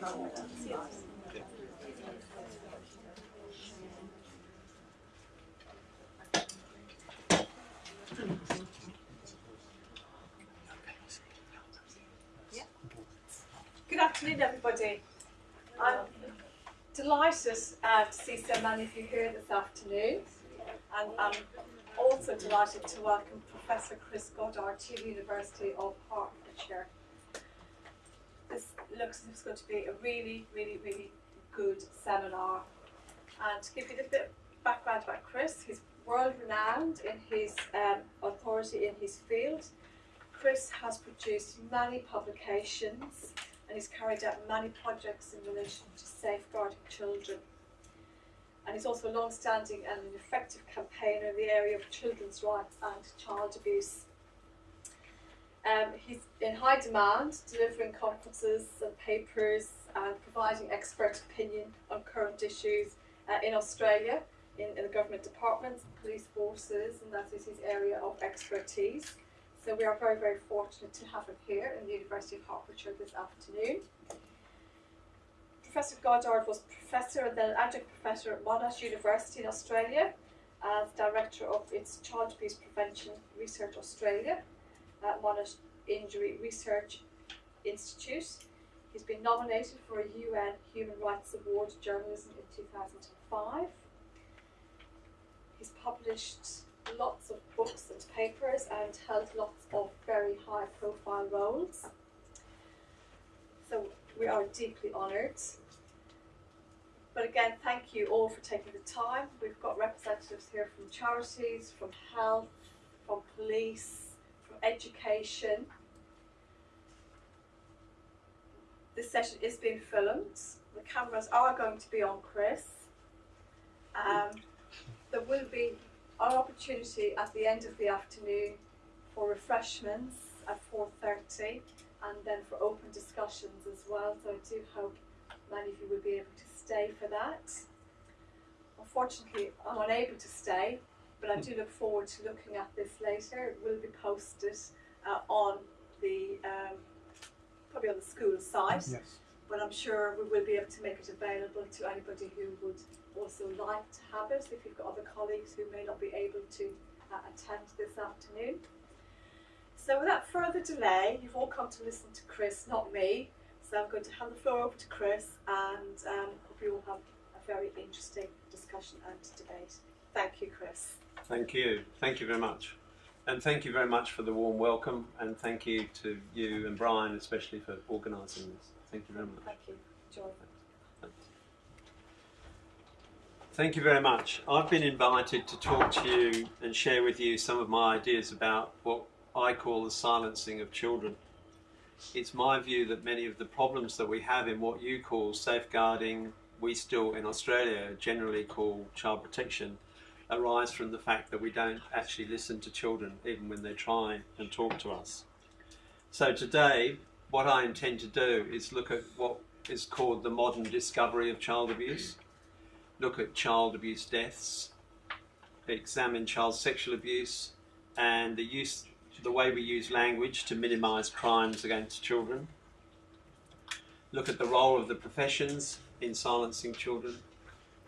Good afternoon, everybody. I'm delighted uh, to see so many of you here this afternoon, and I'm also delighted to welcome Professor Chris Goddard to the University of Hertfordshire. This looks if it's going to be a really, really, really good seminar. And to give you a little bit of background about Chris, he's world renowned in his um, authority in his field. Chris has produced many publications and he's carried out many projects in relation to safeguarding children. And he's also a long-standing and an effective campaigner in the area of children's rights and child abuse. Um, he's in high demand, delivering conferences and papers and providing expert opinion on current issues uh, in Australia, in, in the government departments, police forces, and that is his area of expertise. So we are very, very fortunate to have him here in the University of Hertfordshire this afternoon. Professor Goddard was professor and then adjunct professor at Monash University in Australia as director of its Child Abuse Prevention Research Australia at Monash Injury Research Institute. He's been nominated for a UN Human Rights Award Journalism in 2005. He's published lots of books and papers and held lots of very high profile roles. So we are deeply honoured. But again, thank you all for taking the time. We've got representatives here from charities, from health, from police, education. This session is being filmed. The cameras are going to be on Chris. Um, there will be an opportunity at the end of the afternoon for refreshments at 4.30 and then for open discussions as well. So I do hope many of you will be able to stay for that. Unfortunately, I'm unable to stay, but I do look forward to looking at this later. It will be posted uh, on the, um, probably on the school site. Yes. But I'm sure we will be able to make it available to anybody who would also like to have it if you've got other colleagues who may not be able to uh, attend this afternoon. So without further delay, you've all come to listen to Chris, not me. So I'm going to hand the floor over to Chris and um, hope you all have a very interesting discussion and debate. Thank you, Chris. Thank you. Thank you very much. And thank you very much for the warm welcome and thank you to you and Brian especially for organising this. Thank you very much. Thank you. Joy. Thank you very much. I've been invited to talk to you and share with you some of my ideas about what I call the silencing of children. It's my view that many of the problems that we have in what you call safeguarding, we still in Australia generally call child protection, arise from the fact that we don't actually listen to children even when they try and talk to us. So today, what I intend to do is look at what is called the modern discovery of child abuse look at child abuse deaths, examine child sexual abuse, and the use, the way we use language to minimise crimes against children. Look at the role of the professions in silencing children.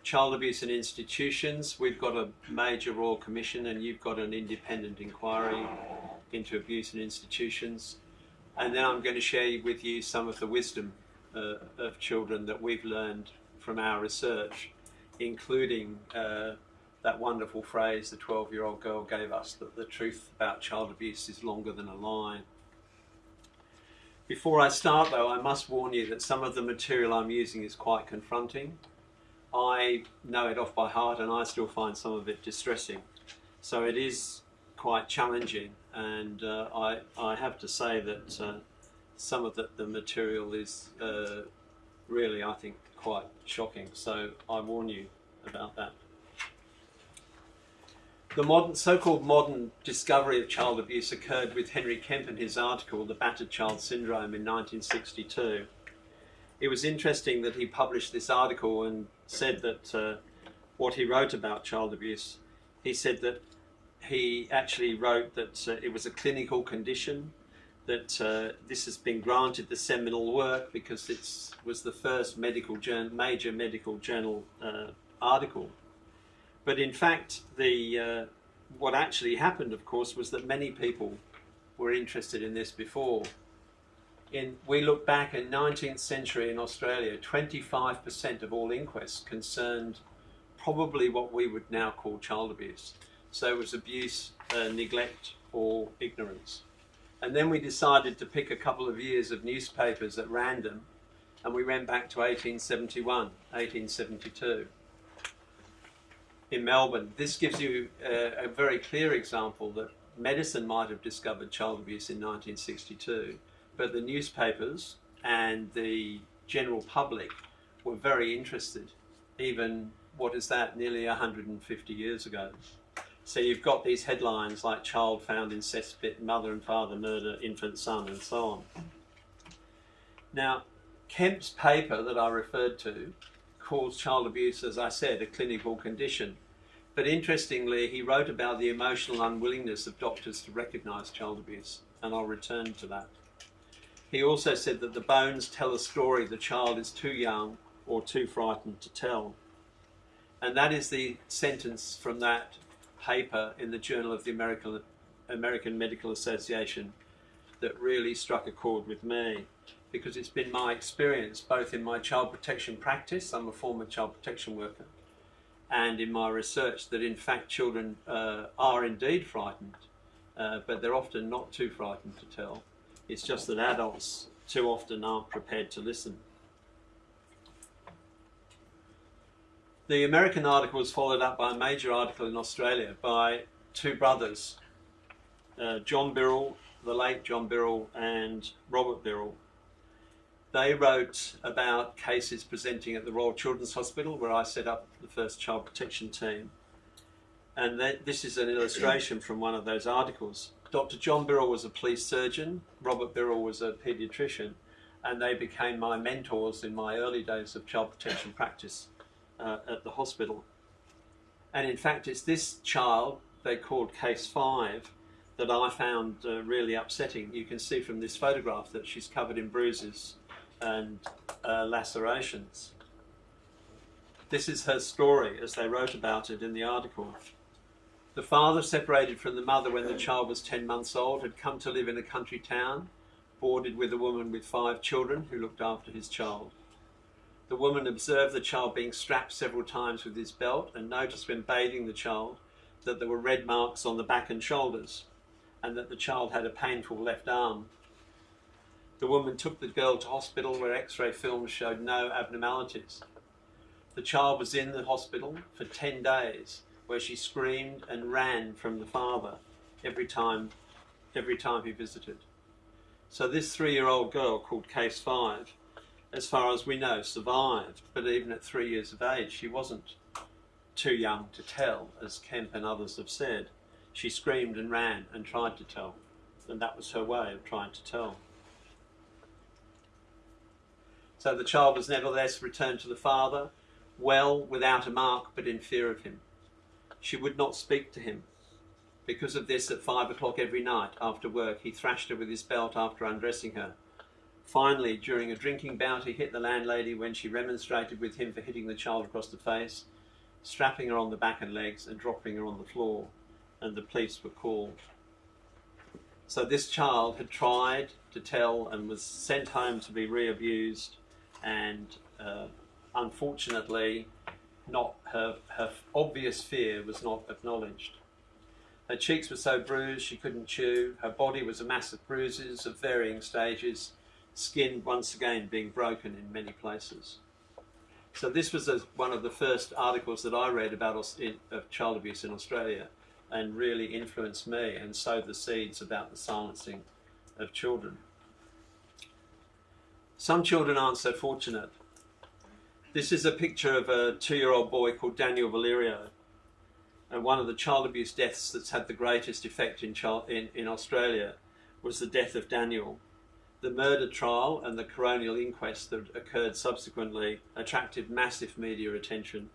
Child abuse in institutions, we've got a major Royal Commission and you've got an independent inquiry into abuse in institutions. And then I'm going to share with you some of the wisdom uh, of children that we've learned from our research including uh, that wonderful phrase the 12 year old girl gave us that the truth about child abuse is longer than a lie. Before I start though, I must warn you that some of the material I'm using is quite confronting. I know it off by heart and I still find some of it distressing. So it is quite challenging and uh, I, I have to say that uh, some of the, the material is uh, really, I think, quite shocking. So I warn you about that. The modern, so-called modern discovery of child abuse occurred with Henry Kempe in his article, The Battered Child Syndrome, in 1962. It was interesting that he published this article and said that uh, what he wrote about child abuse, he said that he actually wrote that uh, it was a clinical condition that uh, this has been granted the seminal work because it was the first medical journal, major medical journal uh, article. But in fact, the uh, what actually happened, of course, was that many people were interested in this before. In, we look back in 19th century in Australia, 25% of all inquests concerned probably what we would now call child abuse. So it was abuse, uh, neglect, or ignorance. And then we decided to pick a couple of years of newspapers at random, and we went back to 1871, 1872 in Melbourne. This gives you a, a very clear example that medicine might have discovered child abuse in 1962, but the newspapers and the general public were very interested, even what is that, nearly 150 years ago. So you've got these headlines like child found in cesspit, mother and father murder infant son, and so on. Now, Kempe's paper that I referred to calls child abuse, as I said, a clinical condition. But interestingly, he wrote about the emotional unwillingness of doctors to recognise child abuse, and I'll return to that. He also said that the bones tell a story the child is too young or too frightened to tell. And that is the sentence from that paper in the Journal of the American, American Medical Association that really struck a chord with me because it's been my experience both in my child protection practice, I'm a former child protection worker, and in my research that in fact children uh, are indeed frightened, uh, but they're often not too frightened to tell. It's just that adults too often aren't prepared to listen. The American article was followed up by a major article in Australia by two brothers, uh, John Birrell, the late John Birrell, and Robert Birrell. They wrote about cases presenting at the Royal Children's Hospital, where I set up the first child protection team. And this is an illustration from one of those articles. Dr. John Birrell was a police surgeon, Robert Birrell was a paediatrician, and they became my mentors in my early days of child protection practice uh, at the hospital. And in fact, it's this child they called case five that I found uh, really upsetting. You can see from this photograph that she's covered in bruises and uh, lacerations. This is her story as they wrote about it in the article. The father, separated from the mother when the child was 10 months old, had come to live in a country town, boarded with a woman with five children who looked after his child. The woman observed the child being strapped several times with his belt and noticed when bathing the child that there were red marks on the back and shoulders and that the child had a painful left arm. The woman took the girl to hospital where x-ray films showed no abnormalities. The child was in the hospital for 10 days where she screamed and ran from the father every time, every time he visited. So this three-year-old girl called Case 5 as far as we know, survived. But even at three years of age, she wasn't too young to tell, as Kempe and others have said. She screamed and ran and tried to tell, and that was her way of trying to tell. So the child was nevertheless returned to the father, well, without a mark, but in fear of him. She would not speak to him. Because of this, at five o'clock every night after work, he thrashed her with his belt after undressing her Finally, during a drinking bout, he hit the landlady when she remonstrated with him for hitting the child across the face, strapping her on the back and legs and dropping her on the floor, and the police were called. So this child had tried to tell and was sent home to be re-abused and uh, unfortunately not her, her obvious fear was not acknowledged. Her cheeks were so bruised she couldn't chew, her body was a mass of bruises of varying stages skin once again being broken in many places. So this was a, one of the first articles that I read about in, of child abuse in Australia and really influenced me and sowed the seeds about the silencing of children. Some children aren't so fortunate. This is a picture of a two-year-old boy called Daniel Valerio and one of the child abuse deaths that's had the greatest effect in, child, in, in Australia was the death of Daniel the murder trial and the coronial inquest that occurred subsequently attracted massive media attention,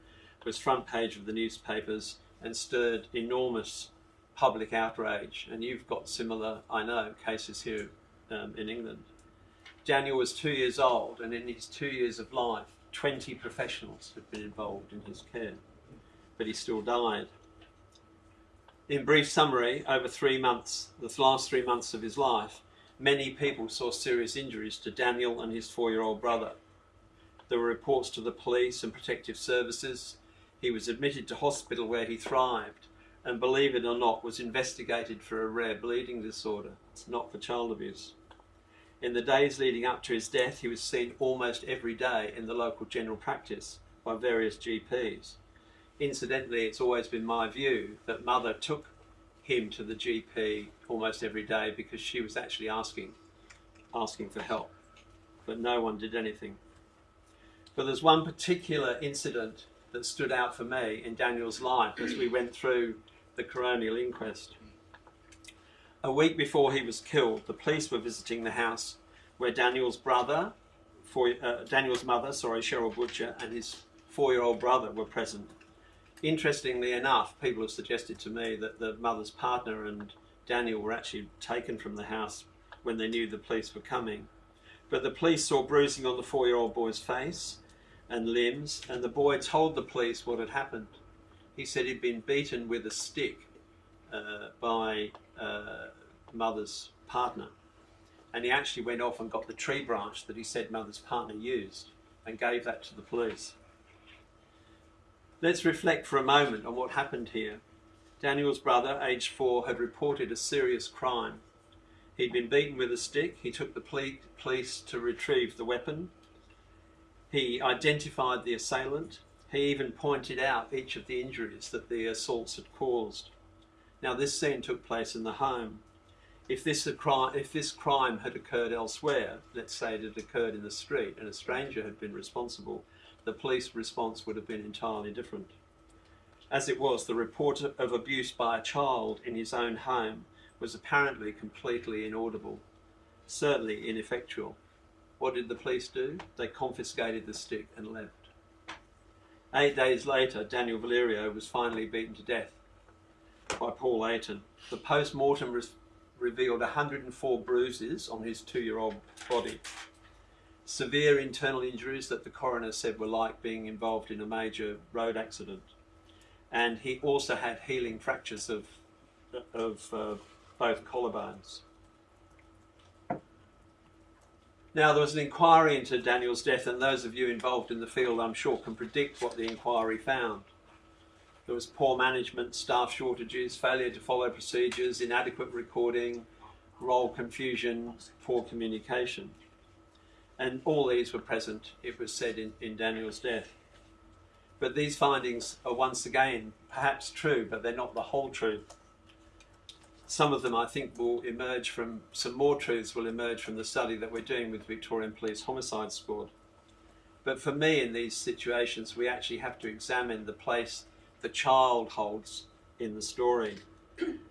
was front page of the newspapers and stirred enormous public outrage. And you've got similar, I know, cases here um, in England. Daniel was two years old, and in his two years of life, 20 professionals had been involved in his care, but he still died. In brief summary, over three months, the last three months of his life, many people saw serious injuries to Daniel and his four year old brother. There were reports to the police and protective services. He was admitted to hospital where he thrived and, believe it or not, was investigated for a rare bleeding disorder, not for child abuse. In the days leading up to his death, he was seen almost every day in the local general practice by various GPs. Incidentally, it's always been my view that mother took him to the GP almost every day because she was actually asking, asking for help, but no one did anything. But there's one particular incident that stood out for me in Daniel's life as we went through the coronial inquest. A week before he was killed, the police were visiting the house where Daniel's brother, four, uh, Daniel's mother, sorry, Cheryl Butcher, and his four-year-old brother were present. Interestingly enough, people have suggested to me that the mother's partner and Daniel were actually taken from the house when they knew the police were coming. But the police saw bruising on the four-year-old boy's face and limbs, and the boy told the police what had happened. He said he'd been beaten with a stick uh, by uh, mother's partner. And he actually went off and got the tree branch that he said mother's partner used and gave that to the police. Let's reflect for a moment on what happened here. Daniel's brother, aged four, had reported a serious crime. He'd been beaten with a stick. He took the police to retrieve the weapon. He identified the assailant. He even pointed out each of the injuries that the assaults had caused. Now, this scene took place in the home. If this, if this crime had occurred elsewhere, let's say it had occurred in the street and a stranger had been responsible, the police response would have been entirely different. As it was, the report of abuse by a child in his own home was apparently completely inaudible, certainly ineffectual. What did the police do? They confiscated the stick and left. Eight days later, Daniel Valerio was finally beaten to death by Paul Aiton. The post-mortem re revealed 104 bruises on his two-year-old body. Severe internal injuries that the coroner said were like being involved in a major road accident. And he also had healing fractures of, of uh, both collarbones. Now, there was an inquiry into Daniel's death, and those of you involved in the field, I'm sure, can predict what the inquiry found. There was poor management, staff shortages, failure to follow procedures, inadequate recording, role confusion, poor communication. And all these were present, it was said, in, in Daniel's death. But these findings are once again perhaps true, but they're not the whole truth. Some of them, I think, will emerge from, some more truths will emerge from the study that we're doing with Victorian Police Homicide Squad. But for me, in these situations, we actually have to examine the place the child holds in the story.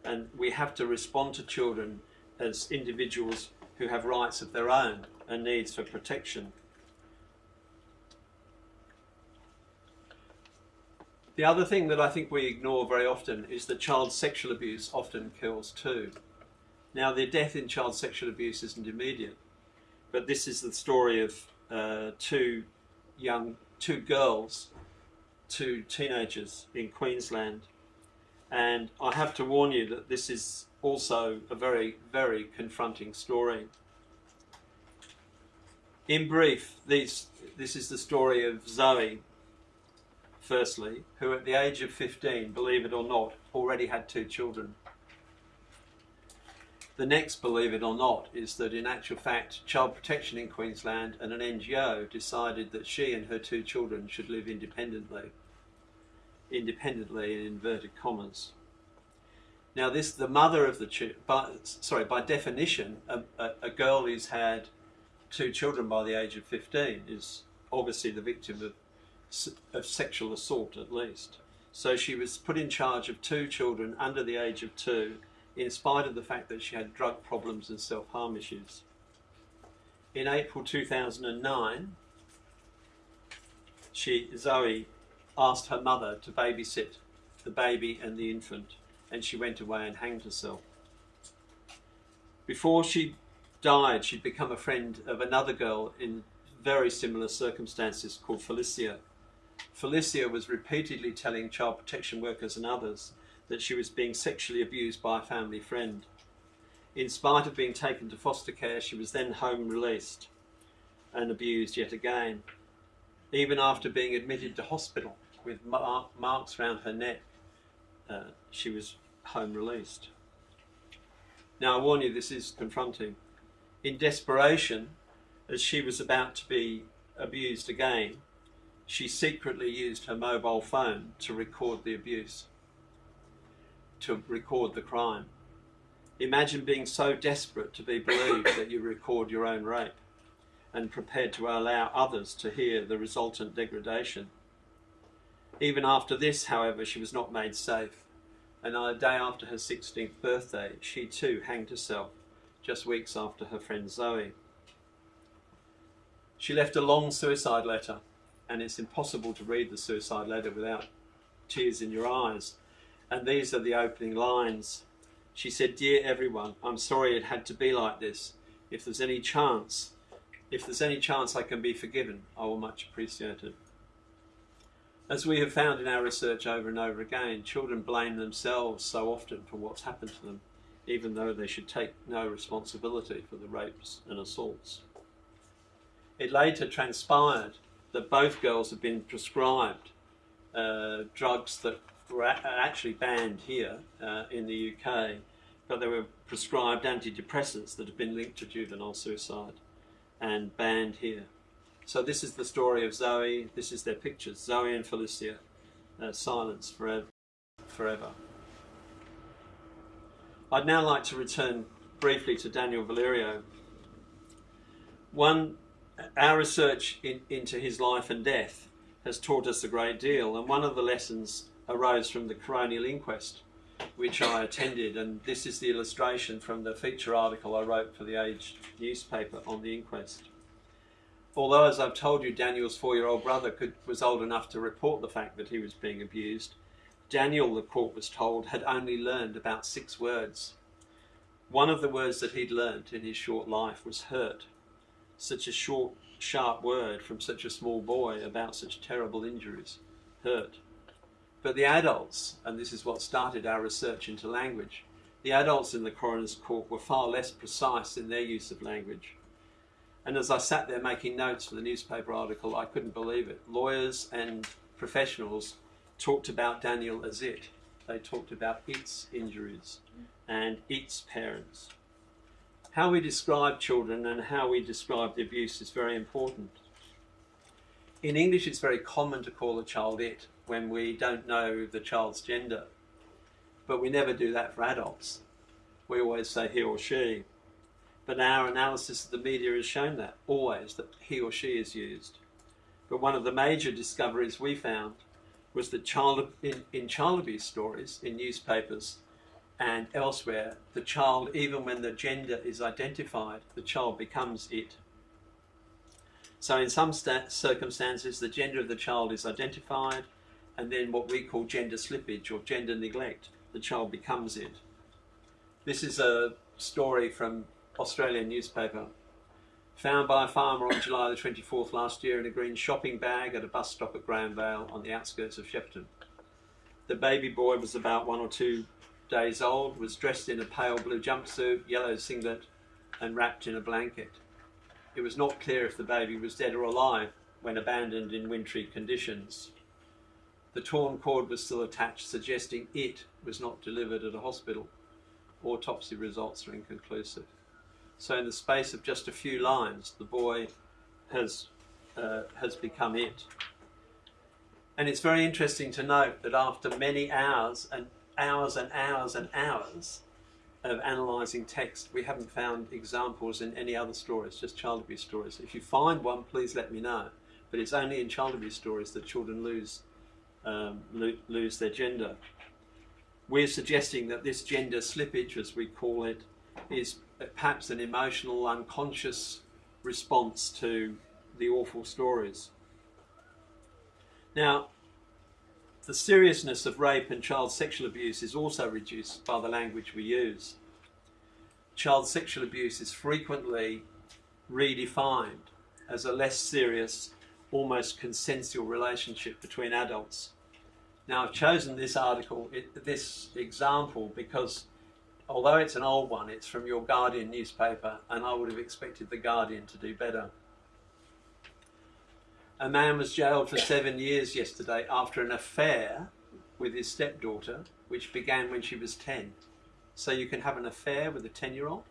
And we have to respond to children as individuals who have rights of their own and needs for protection. The other thing that I think we ignore very often is that child sexual abuse often kills too. Now, the death in child sexual abuse isn't immediate, but this is the story of uh, two young, two girls to teenagers in Queensland. And I have to warn you that this is also a very, very confronting story. In brief, these, this is the story of Zoe, firstly, who at the age of 15, believe it or not, already had two children. The next, believe it or not, is that in actual fact, Child Protection in Queensland and an NGO decided that she and her two children should live independently. Independently in inverted commas. Now this, the mother of the, by, sorry, by definition, a, a, a girl who's had two children by the age of 15 is obviously the victim of, of sexual assault at least. So she was put in charge of two children under the age of two in spite of the fact that she had drug problems and self-harm issues. In April 2009, she, Zoe asked her mother to babysit the baby and the infant and she went away and hanged herself. Before she died, she'd become a friend of another girl in very similar circumstances called Felicia. Felicia was repeatedly telling child protection workers and others that she was being sexually abused by a family friend. In spite of being taken to foster care, she was then home released and abused yet again. Even after being admitted to hospital with marks around her neck, uh, she was home released. Now, I warn you, this is confronting. In desperation, as she was about to be abused again, she secretly used her mobile phone to record the abuse, to record the crime. Imagine being so desperate to be believed that you record your own rape and prepared to allow others to hear the resultant degradation. Even after this, however, she was not made safe, and on the day after her 16th birthday, she too hanged herself, just weeks after her friend Zoe. She left a long suicide letter, and it's impossible to read the suicide letter without tears in your eyes. And these are the opening lines. She said, Dear everyone, I'm sorry it had to be like this. If there's any chance, if there's any chance I can be forgiven, I will much appreciate it. As we have found in our research over and over again, children blame themselves so often for what's happened to them, even though they should take no responsibility for the rapes and assaults. It later transpired that both girls had been prescribed uh, drugs that were actually banned here uh, in the UK, but they were prescribed antidepressants that have been linked to juvenile suicide and banned here. So this is the story of Zoe, this is their pictures, Zoe and Felicia, uh, silence forever. forever. I'd now like to return briefly to Daniel Valerio. One our research in, into his life and death has taught us a great deal, and one of the lessons arose from the coronial inquest, which I attended, and this is the illustration from the feature article I wrote for the Age newspaper on the inquest. Although, as I've told you, Daniel's four-year-old brother could, was old enough to report the fact that he was being abused, Daniel, the court was told, had only learned about six words. One of the words that he'd learnt in his short life was hurt such a short, sharp word from such a small boy about such terrible injuries hurt. But the adults, and this is what started our research into language, the adults in the coroner's court were far less precise in their use of language. And as I sat there making notes for the newspaper article, I couldn't believe it. Lawyers and professionals talked about Daniel as it. They talked about its injuries and its parents how we describe children and how we describe the abuse is very important. In English, it's very common to call a child it when we don't know the child's gender, but we never do that for adults. We always say he or she. But our analysis of the media has shown that, always, that he or she is used. But one of the major discoveries we found was that child, in, in child abuse stories in newspapers, and elsewhere, the child, even when the gender is identified, the child becomes it. So in some circumstances, the gender of the child is identified, and then what we call gender slippage or gender neglect, the child becomes it. This is a story from Australian newspaper. Found by a farmer on July the 24th last year in a green shopping bag at a bus stop at Grahamvale on the outskirts of Shepparton. The baby boy was about one or two days old, was dressed in a pale blue jumpsuit, yellow singlet, and wrapped in a blanket. It was not clear if the baby was dead or alive when abandoned in wintry conditions. The torn cord was still attached, suggesting it was not delivered at a hospital. Autopsy results are inconclusive. So in the space of just a few lines, the boy has, uh, has become it. And it's very interesting to note that after many hours and hours and hours and hours of analysing text. We haven't found examples in any other stories, just child abuse stories. If you find one, please let me know. But it's only in child abuse stories that children lose, um, lo lose their gender. We're suggesting that this gender slippage, as we call it, is perhaps an emotional, unconscious response to the awful stories. Now, the seriousness of rape and child sexual abuse is also reduced by the language we use. child sexual abuse is frequently redefined as a less serious, almost consensual relationship between adults. Now, I've chosen this article, it, this example, because although it's an old one, it's from your Guardian newspaper, and I would have expected the Guardian to do better. A man was jailed for seven years yesterday after an affair with his stepdaughter, which began when she was 10. So you can have an affair with a 10 year old?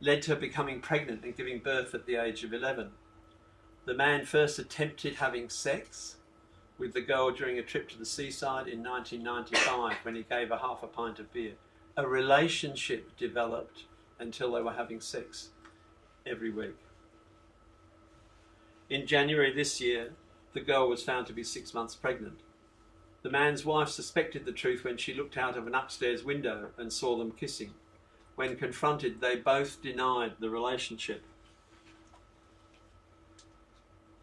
Led to her becoming pregnant and giving birth at the age of 11. The man first attempted having sex with the girl during a trip to the seaside in 1995 when he gave her half a pint of beer. A relationship developed until they were having sex every week. In January this year, the girl was found to be six months pregnant. The man's wife suspected the truth when she looked out of an upstairs window and saw them kissing. When confronted, they both denied the relationship.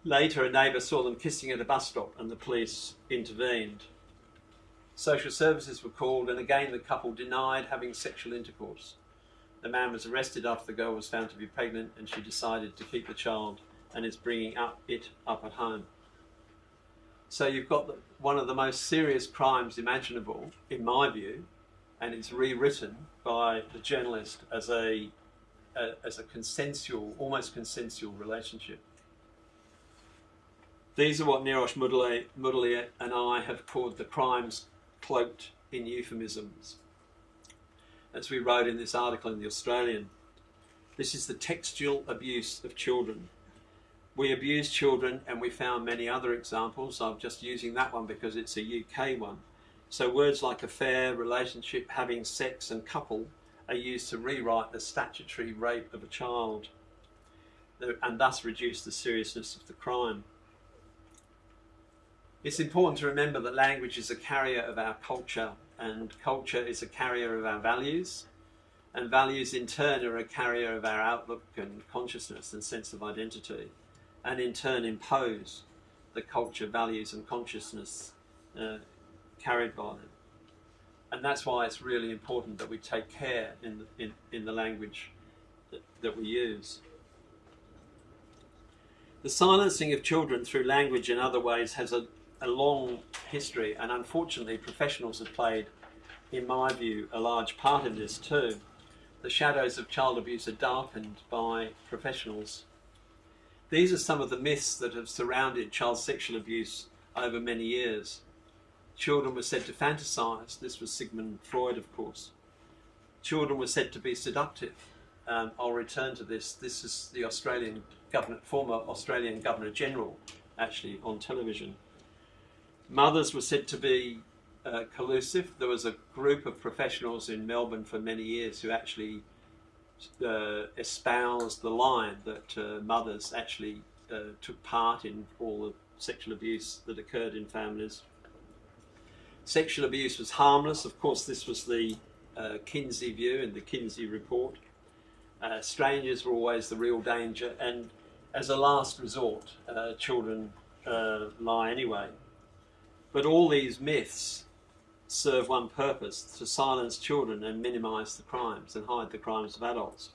Later, a neighbour saw them kissing at a bus stop and the police intervened. Social services were called, and again the couple denied having sexual intercourse. The man was arrested after the girl was found to be pregnant, and she decided to keep the child and is bringing up it up at home. So you've got the, one of the most serious crimes imaginable, in my view, and it's rewritten by the journalist as a, a as a consensual, almost consensual relationship. These are what Neerosh Mudaly and I have called the crimes cloaked in euphemisms. As we wrote in this article in The Australian, this is the textual abuse of children. We abuse children and we found many other examples. I'm just using that one because it's a UK one. So words like affair, relationship, having sex and couple are used to rewrite the statutory rape of a child and thus reduce the seriousness of the crime. It's important to remember that language is a carrier of our culture, and culture is a carrier of our values, and values in turn are a carrier of our outlook and consciousness and sense of identity, and in turn impose the culture, values, and consciousness uh, carried by them. And that's why it's really important that we take care in the, in, in the language that, that we use. The silencing of children through language and other ways has a a long history, and unfortunately, professionals have played, in my view, a large part in this too. The shadows of child abuse are darkened by professionals. These are some of the myths that have surrounded child sexual abuse over many years. Children were said to fantasize. This was Sigmund Freud, of course. Children were said to be seductive. Um, I'll return to this. This is the Australian governor, former Australian Governor General, actually on television. Mothers were said to be uh, collusive. There was a group of professionals in Melbourne for many years who actually uh, espoused the line that uh, mothers actually uh, took part in all the sexual abuse that occurred in families. Sexual abuse was harmless. Of course, this was the uh, Kinsey view and the Kinsey report. Uh, strangers were always the real danger, and as a last resort, children lie anyway. But all these myths serve one purpose to silence children and minimize the crimes and hide the crimes of adults.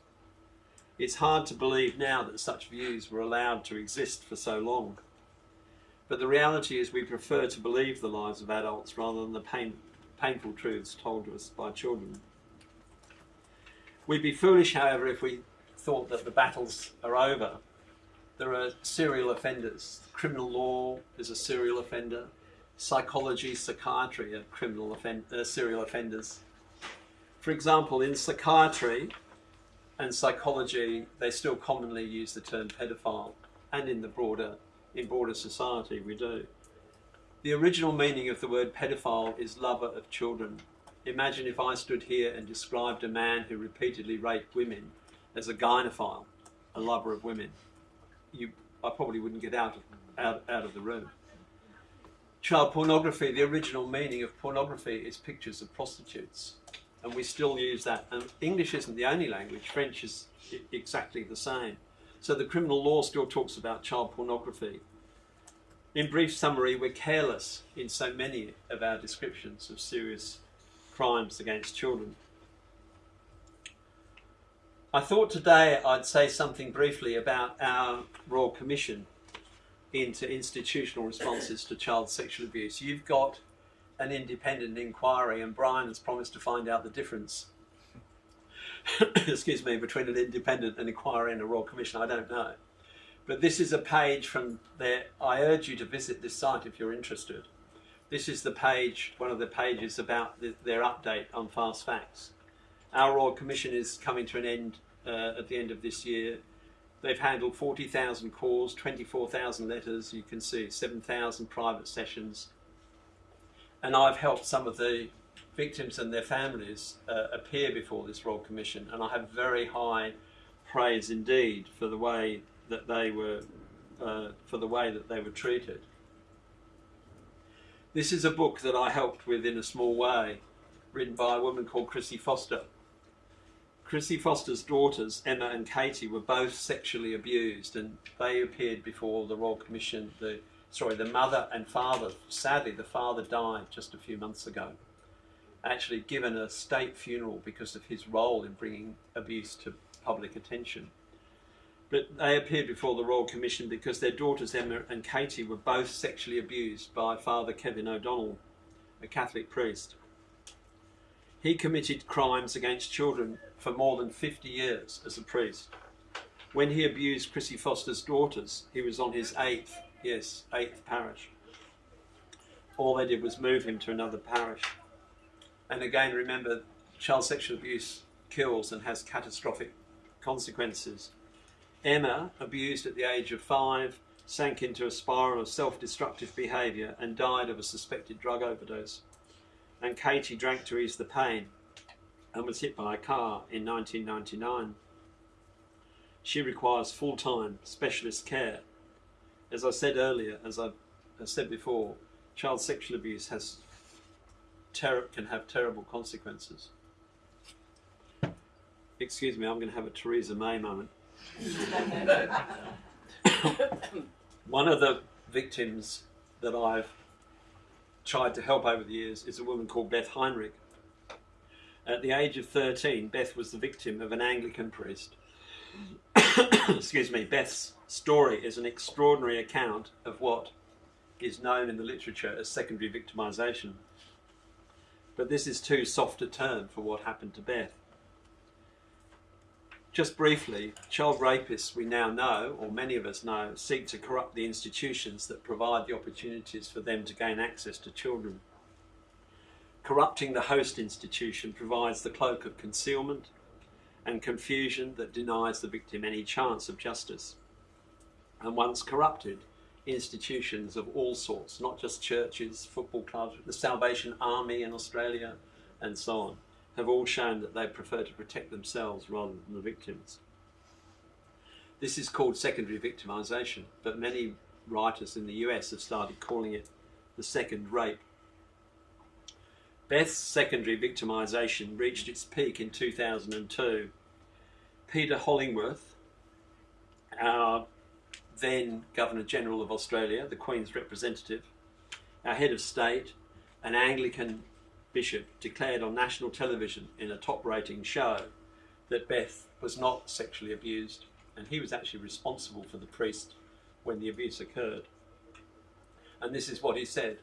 It's hard to believe now that such views were allowed to exist for so long. But the reality is we prefer to believe the lies of adults rather than the pain, painful truths told to us by children. We'd be foolish, however, if we thought that the battles are over. There are serial offenders. Criminal law is a serial offender psychology, psychiatry of criminal offend- uh, serial offenders. For example, in psychiatry and psychology, they still commonly use the term pedophile, and in the broader in broader society we do. The original meaning of the word pedophile is lover of children. Imagine if I stood here and described a man who repeatedly raped women as a gynophile, a lover of women. You, I probably wouldn't get out of, out, out of the room. Child pornography, the original meaning of pornography is pictures of prostitutes. And we still use that. And English isn't the only language, French is exactly the same. So the criminal law still talks about child pornography. In brief summary, we're careless in so many of our descriptions of serious crimes against children. I thought today I'd say something briefly about our Royal Commission into institutional responses to child sexual abuse. You've got an independent inquiry, and Brian has promised to find out the difference. excuse me, between an independent inquiry and a Royal Commission. I don't know. But this is a page from there. I urge you to visit this site if you're interested. This is the page, one of the pages about the, their update on fast facts. Our Royal Commission is coming to an end uh, at the end of this year. They've handled 40,000 calls, 24,000 letters, you can see 7,000 private sessions. And I've helped some of the victims and their families uh, appear before this Royal Commission, and I have very high praise indeed for the way that they were, uh, for the way that they were treated. This is a book that I helped with in a small way, written by a woman called Chrissy Foster. Chrissy Foster's daughters, Emma and Katie, were both sexually abused, and they appeared before the Royal Commission. The sorry, the mother and father. Sadly, the father died just a few months ago. Actually, given a state funeral because of his role in bringing abuse to public attention. But they appeared before the Royal Commission because their daughters Emma and Katie were both sexually abused by Father Kevin O'Donnell, a Catholic priest. He committed crimes against children for more than 50 years as a priest. When he abused Chrissy Foster's daughters, he was on his eighth, yes, eighth parish. All they did was move him to another parish. And again, remember, child sexual abuse kills and has catastrophic consequences. Emma, abused at the age of five, sank into a spiral of self-destructive behaviour and died of a suspected drug overdose. And Katie drank to ease the pain and was hit by a car in 1999. She requires full-time specialist care. As I said earlier, as I said before, child sexual abuse has can have terrible consequences. Excuse me, I'm going to have a Theresa May moment. One of the victims that I've tried to help over the years is a woman called Beth Heinrich. At the age of 13, Beth was the victim of an Anglican priest. Excuse me, Beth's story is an extraordinary account of what is known in the literature as secondary victimisation. But this is too soft a term for what happened to Beth. Just briefly, child rapists we now know, or many of us know, seek to corrupt the institutions that provide the opportunities for them to gain access to children. Corrupting the host institution provides the cloak of concealment and confusion that denies the victim any chance of justice. And once corrupted, institutions of all sorts, not just churches, football clubs, the Salvation Army in Australia, and so on, have all shown that they prefer to protect themselves rather than the victims. This is called secondary victimisation, but many writers in the US have started calling it the second rape Beth's secondary victimisation reached its peak in 2002. Peter Hollingworth, our then Governor General of Australia, the Queen's representative, our head of state, an Anglican bishop, declared on national television in a top rating show that Beth was not sexually abused and he was actually responsible for the priest when the abuse occurred. And this is what he said.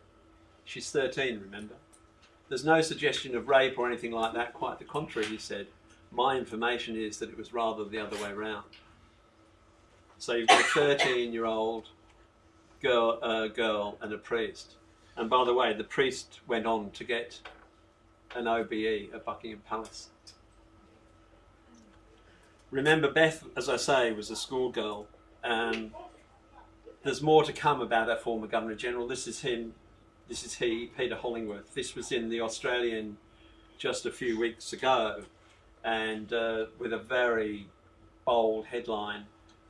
She's 13, remember? There's no suggestion of rape or anything like that, quite the contrary, he said. My information is that it was rather the other way around. So you've got a 13 year old girl, uh, girl and a priest. And by the way, the priest went on to get an OBE at Buckingham Palace. Remember, Beth, as I say, was a schoolgirl. and there's more to come about our former Governor General. This is him this is he, Peter Hollingworth. This was in the Australian just a few weeks ago, and uh, with a very bold headline,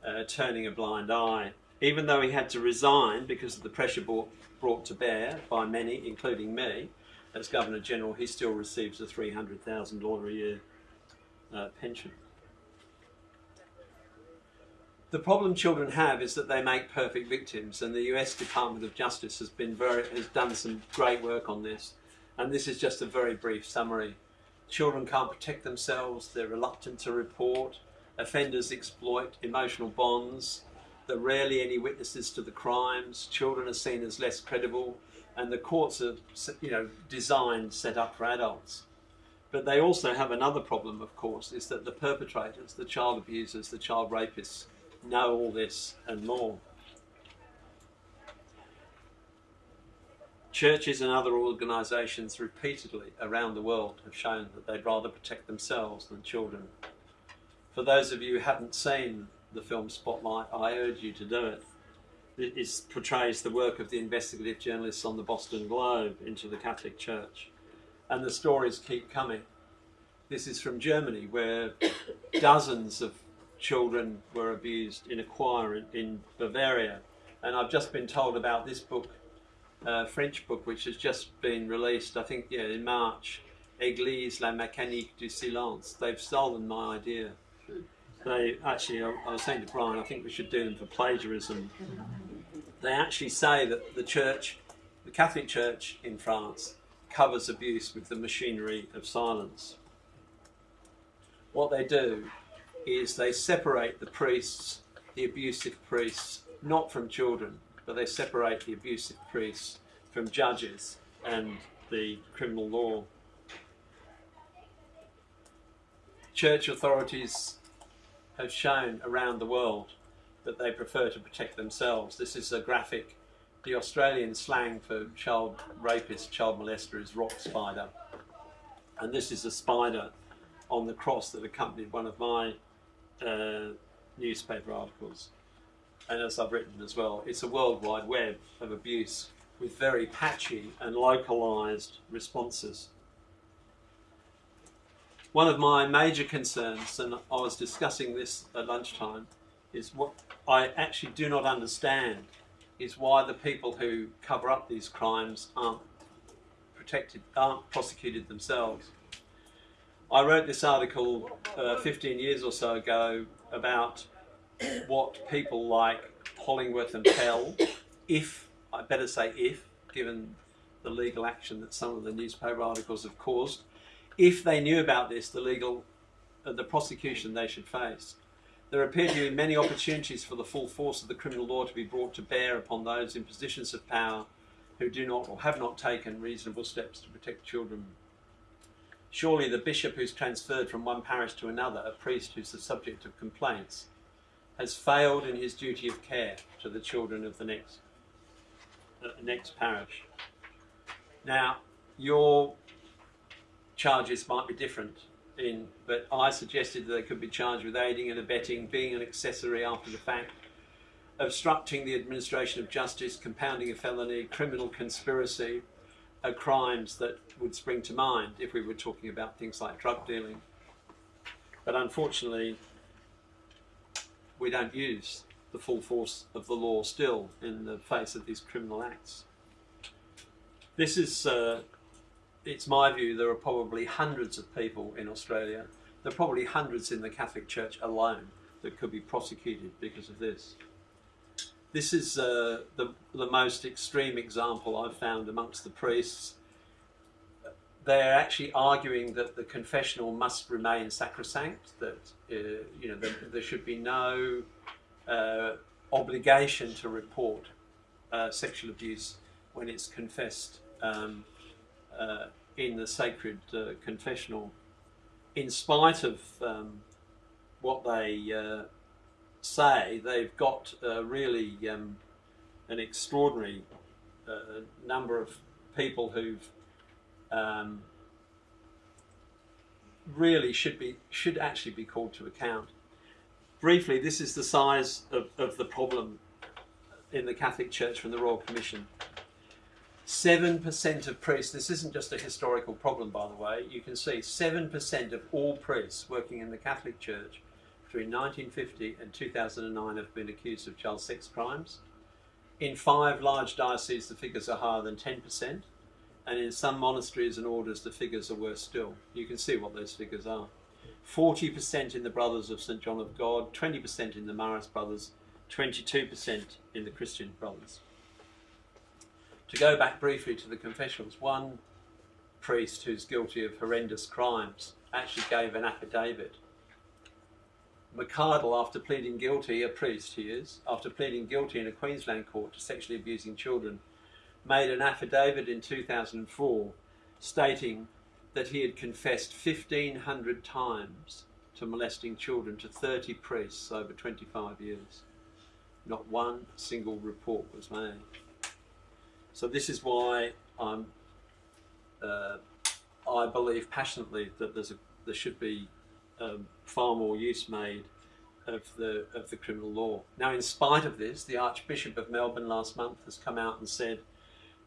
uh, turning a blind eye. Even though he had to resign because of the pressure brought, brought to bear by many, including me, as Governor General, he still receives a $300,000 a year uh, pension. The problem children have is that they make perfect victims, and the US Department of Justice has been very has done some great work on this. And this is just a very brief summary. Children can't protect themselves, they're reluctant to report, Offenders exploit emotional bonds. There are rarely any witnesses to the crimes. Children are seen as less credible, and the courts are, you know, designed, set up for adults. But they also have another problem, of course, is that the perpetrators, the child abusers, the child rapists, know all this and more. Churches and other organisations repeatedly around the world have shown that they'd rather protect themselves than children. For those of you who haven't seen the film Spotlight, I urge you to do it. It portrays the work of the investigative journalists on the Boston Globe into the Catholic Church. And the stories keep coming. This is from Germany, where dozens of children were abused in a choir in, in Bavaria. And I've just been told about this book, uh, French book, which has just been released, I think, yeah, in March. Église, la mécanique du silence. They've stolen my idea. They actually, I, was saying to Brian, I think we should do them for plagiarism. They actually say that the church, the Catholic Church in France, covers abuse with the machinery of silence. What they do is they separate the priests, the abusive priests, not from children, but they separate the abusive priests from judges and the criminal law. Church authorities have shown around the world that they prefer to protect themselves. This is a graphic. The Australian slang for child rapist, child molester is rock spider. And this is a spider on the cross that accompanied one of my uh, newspaper articles. And as I've written as well, it's a worldwide web of abuse with very patchy and localised responses. One of my major concerns, and I was discussing this at lunchtime, is what I actually do not understand is why the people who cover up these crimes aren't protected, aren't prosecuted themselves. I wrote this article uh, 15 years or so ago about what people like Hollingworth and Pell, if, I better say if, given the legal action that some of the newspaper articles have caused, if they knew about this, the legal, uh, the prosecution they should face. There appear to be many opportunities for the full force of the criminal law to be brought to bear upon those in positions of power who do not or have not taken reasonable steps to protect children Surely the bishop who's transferred from one parish to another, a priest who's the subject of complaints, has failed in his duty of care to the children of the next, uh, next parish. Now, your charges might be different, in, but I suggested that they could be charged with aiding and abetting, being an accessory after the fact, obstructing the administration of justice, compounding a felony, criminal conspiracy, are crimes that would spring to mind if we were talking about things like drug dealing. But unfortunately, we don't use the full force of the law still in the face of these criminal acts. This is, uh, it's my view, there are probably hundreds of people in Australia, there are probably hundreds in the Catholic Church alone that could be prosecuted because of this. This is uh, the, the most extreme example I've found amongst the priests. They're actually arguing that the confessional must remain sacrosanct, that uh, you know there, there, should be no uh, obligation to report uh, sexual abuse when it's confessed um, uh, in the sacred uh, confessional, in spite of um, what they say they've got uh, really um, an extraordinary uh, number of people who've um, really should be should actually be called to account. Briefly, this is the size of, of the problem in the Catholic Church from the Royal Commission. 7% of priests, this isn't just a historical problem by the way, you can see 7% of all priests working in the Catholic Church between 1950 and 2009 have been accused of child sex crimes. In five large dioceses, the figures are higher than 10%, and in some monasteries and orders, the figures are worse still. You can see what those figures are. 40% in the Brothers of St John of God, 20% in the Marist Brothers, 22% in the Christian Brothers. To go back briefly to the confessions, one priest who's guilty of horrendous crimes actually gave an affidavit McArdle, after pleading guilty, a priest he is, after pleading guilty in a Queensland court to sexually abusing children, made an affidavit in 2004 stating that he had confessed 1,500 times to molesting children to 30 priests over 25 years. Not one single report was made. So this is why I'm, uh, I believe passionately that there's a, there should be um, far more use made of the of the criminal law. Now, in spite of this, the Archbishop of Melbourne last month has come out and said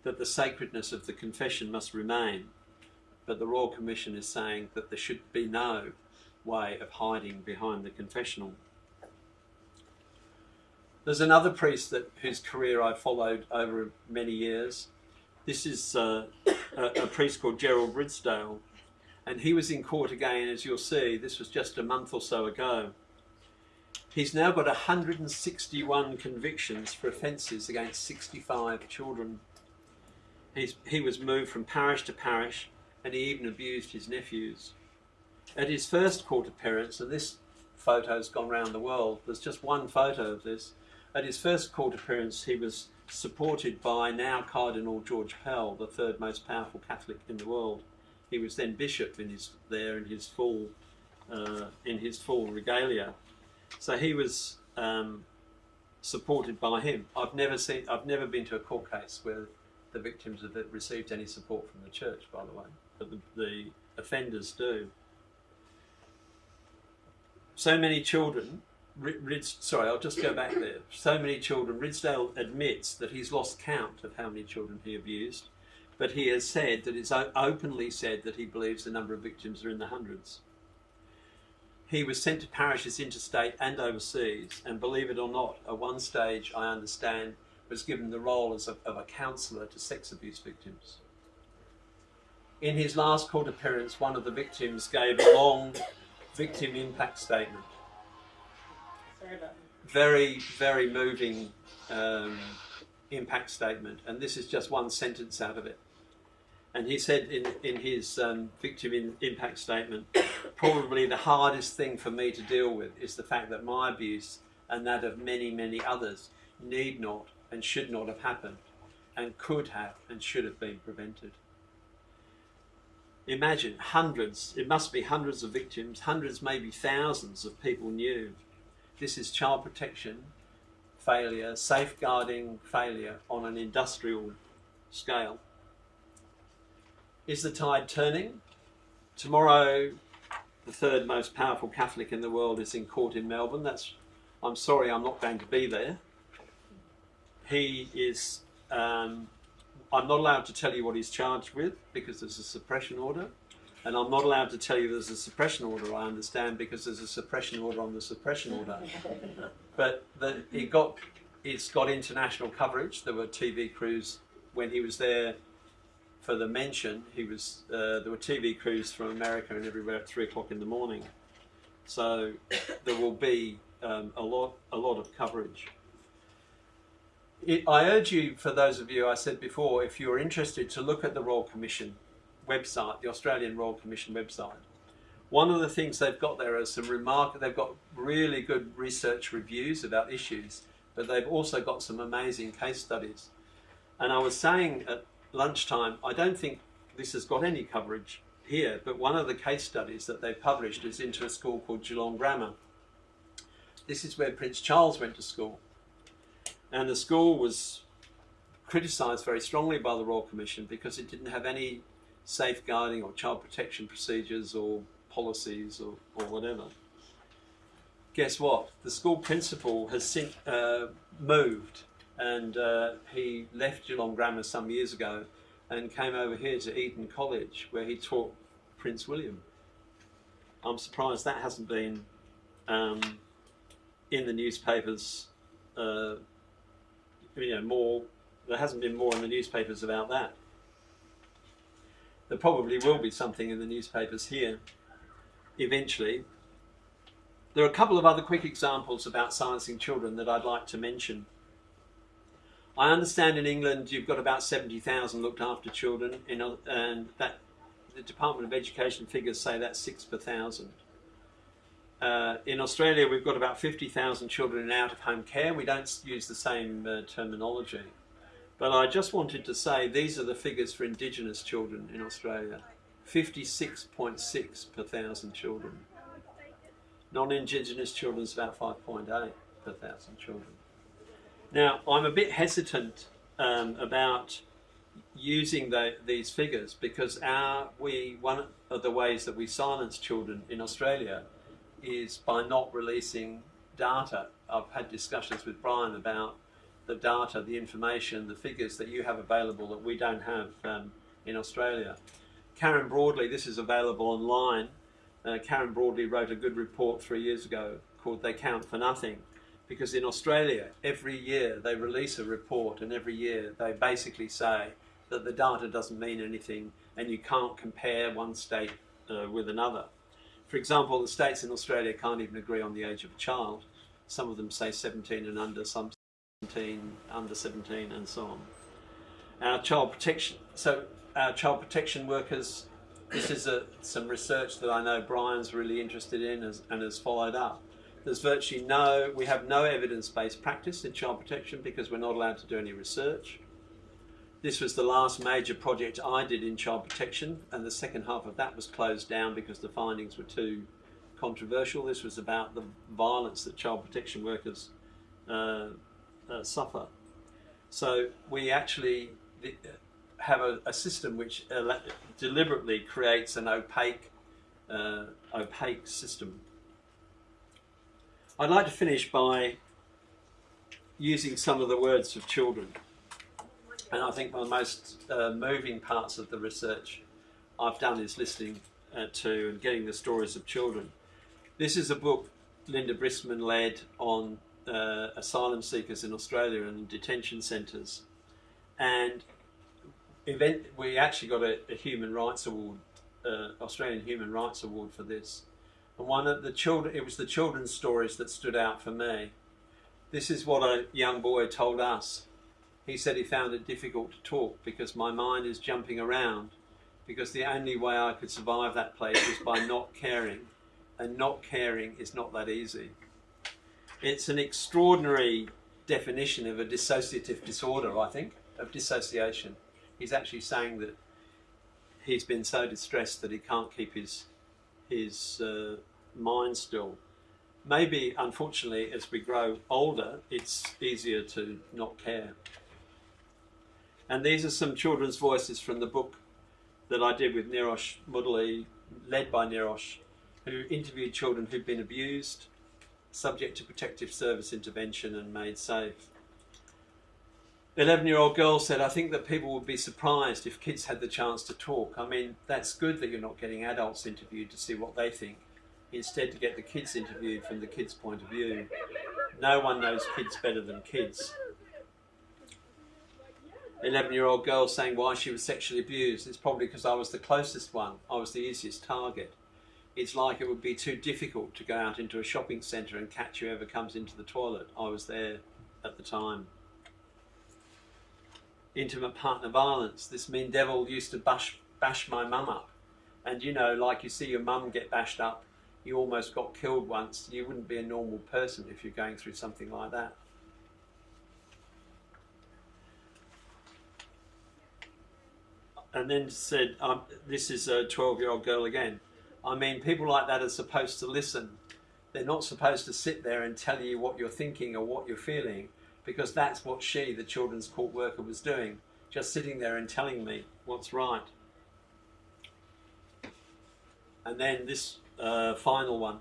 that the sacredness of the confession must remain, but the Royal Commission is saying that there should be no way of hiding behind the confessional. There's another priest that whose career I followed over many years. This is uh, a, a priest called Gerald Ridsdale, and he was in court again, as you'll see. This was just a month or so ago. He's now got 161 convictions for offences against 65 children. He's, he was moved from parish to parish, and he even abused his nephews. At his first court appearance, and this photo's gone round the world, there's just one photo of this. At his first court appearance, he was supported by now Cardinal George Pell, the third most powerful Catholic in the world. He was then bishop in his there in his full uh, in his full regalia. So he was um, supported by him. I've never seen I've never been to a court case where the victims have received any support from the church, by the way, but the, the offenders do. So many children Rids, sorry, I'll just go back there. So many children. Ridsdale admits that he's lost count of how many children he abused, but he has said that it's openly said that he believes the number of victims are in the hundreds. He was sent to parishes interstate and overseas, and believe it or not, at one stage, I understand, was given the role as a, of a counsellor to sex abuse victims. In his last court appearance, one of the victims gave a long victim impact statement very, very moving um, impact statement, and this is just one sentence out of it. And he said in, in his um, victim in, impact statement, probably the hardest thing for me to deal with is the fact that my abuse and that of many, many others need not and should not have happened and could have and should have been prevented. Imagine hundreds, it must be hundreds of victims, hundreds, maybe thousands of people knew this is child protection failure, safeguarding failure on an industrial scale. Is the tide turning? Tomorrow, the third most powerful Catholic in the world is in court in Melbourne. That's, I'm sorry, I'm not going to be there. He is, um, I'm not allowed to tell you what he's charged with because there's a suppression order. And I'm not allowed to tell you there's a suppression order, I understand, because there's a suppression order on the suppression order. but the, it got, it's got international coverage. There were TV crews when he was there for the mention. He was uh, there were TV crews from America and everywhere at three o'clock in the morning. So there will be um, a lot a lot of coverage. It, I urge you, for those of you I said before, if you're interested, to look at the Royal Commission website, the Australian Royal Commission website. One of the things they've got there are some remark. They've got really good research reviews about issues, but they've also got some amazing case studies. And I was saying at lunchtime, I don't think this has got any coverage here, but one of the case studies that they've published is into a school called Geelong Grammar. This is where Prince Charles went to school. And the school was criticised very strongly by the Royal Commission because it didn't have any safeguarding or child protection procedures or policies or, or whatever. Guess what? The school principal has since, uh, moved and uh, he left Geelong Grammar some years ago and came over here to Eton College where he taught Prince William. I'm surprised that hasn't been um, in the newspapers, uh, you know, more, there hasn't been more in the newspapers about that. There probably will be something in the newspapers here eventually. There are a couple of other quick examples about silencing children that I'd like to mention. I understand in England you've got about 70,000 looked after children, in, and that the Department of Education figures say that's six per thousand. Uh, in Australia, we've got about 50,000 children in out of home care. We don't use the same uh, terminology. But I just wanted to say these are the figures for Indigenous children in Australia 56.6 per thousand children. Non Indigenous children is about 5.8 per thousand children. Now, I'm a bit hesitant um, about using the, these figures because our we one of the ways that we silence children in Australia is by not releasing data. I've had discussions with Brian about the data, the information, the figures that you have available that we don't have um, in Australia. Karen Broadley, this is available online. Uh, Karen Broadley wrote a good report three years ago called They Count for Nothing. Because in Australia, every year they release a report, and every year they basically say that the data doesn't mean anything and you can't compare one state uh, with another. For example, the states in Australia can't even agree on the age of a child. Some of them say 17 and under, some 17, under 17, and so on. Our child protection, so our child protection workers, this is a, some research that I know Brian's really interested in as, and has followed up. There's virtually no, we have no evidence-based practice in child protection because we're not allowed to do any research. This was the last major project I did in child protection, and the second half of that was closed down because the findings were too controversial. This was about the violence that child protection workers uh, uh, suffer. So we actually have a, a system which deliberately creates an opaque, uh, opaque system. I'd like to finish by using some of the words of children. And I think one of the most uh, moving parts of the research I've done is listening uh, to and getting the stories of children. This is a book Linda Briskman led on uh, asylum seekers in Australia and detention centres. And event, we actually got a, a Human Rights Award, uh, Australian Human Rights Award for this. And one of the children, it was the children's stories that stood out for me. This is what a young boy told us he said he found it difficult to talk because my mind is jumping around because the only way I could survive that place was by not caring and not caring is not that easy. It's an extraordinary definition of a dissociative disorder, I think, of dissociation. He's actually saying that he's been so distressed that he can't keep his his uh, mind still. Maybe, unfortunately, as we grow older, it's easier to not care. And these are some children's voices from the book that I did with Neerosh Mudaly, led by Neerosh, who interviewed children who'd been abused, subject to protective service intervention and made safe. 11 year old girl said, I think that people would be surprised if kids had the chance to talk. I mean, that's good that you're not getting adults interviewed to see what they think. Instead, to get the kids interviewed from the kids' point of view. No one knows kids better than kids. 11 year old girl saying why she was sexually abused. It's probably because I was the closest one, I was the easiest target. It's like it would be too difficult to go out into a shopping centre and catch whoever comes into the toilet. I was there at the time. Intimate partner violence. This mean devil used to bash, bash my mum up. And you know, like you see your mum get bashed up, you almost got killed once. You wouldn't be a normal person if you're going through something like that. and then said, um, This is a 12 year old girl again. I mean, people like that are supposed to listen. They're not supposed to sit there and tell you what you're thinking or what you're feeling, because that's what she, the children's court worker, was doing, just sitting there and telling me what's right. And then this uh, final one.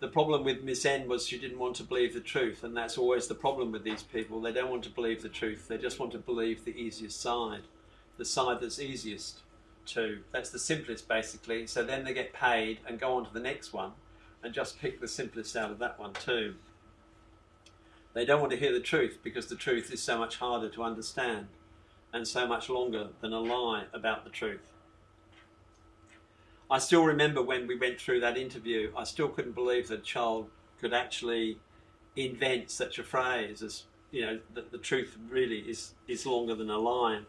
The problem with Miss N was she didn't want to believe the truth, and that's always the problem with these people. They don't want to believe the truth, they just want to believe the easiest side the side that's easiest to. That's the simplest basically. So then they get paid and go on to the next one and just pick the simplest out of that one too. They don't want to hear the truth because the truth is so much harder to understand and so much longer than a lie about the truth. I still remember when we went through that interview, I still couldn't believe that a child could actually invent such a phrase as, you know, that the truth really is, is longer than a lie.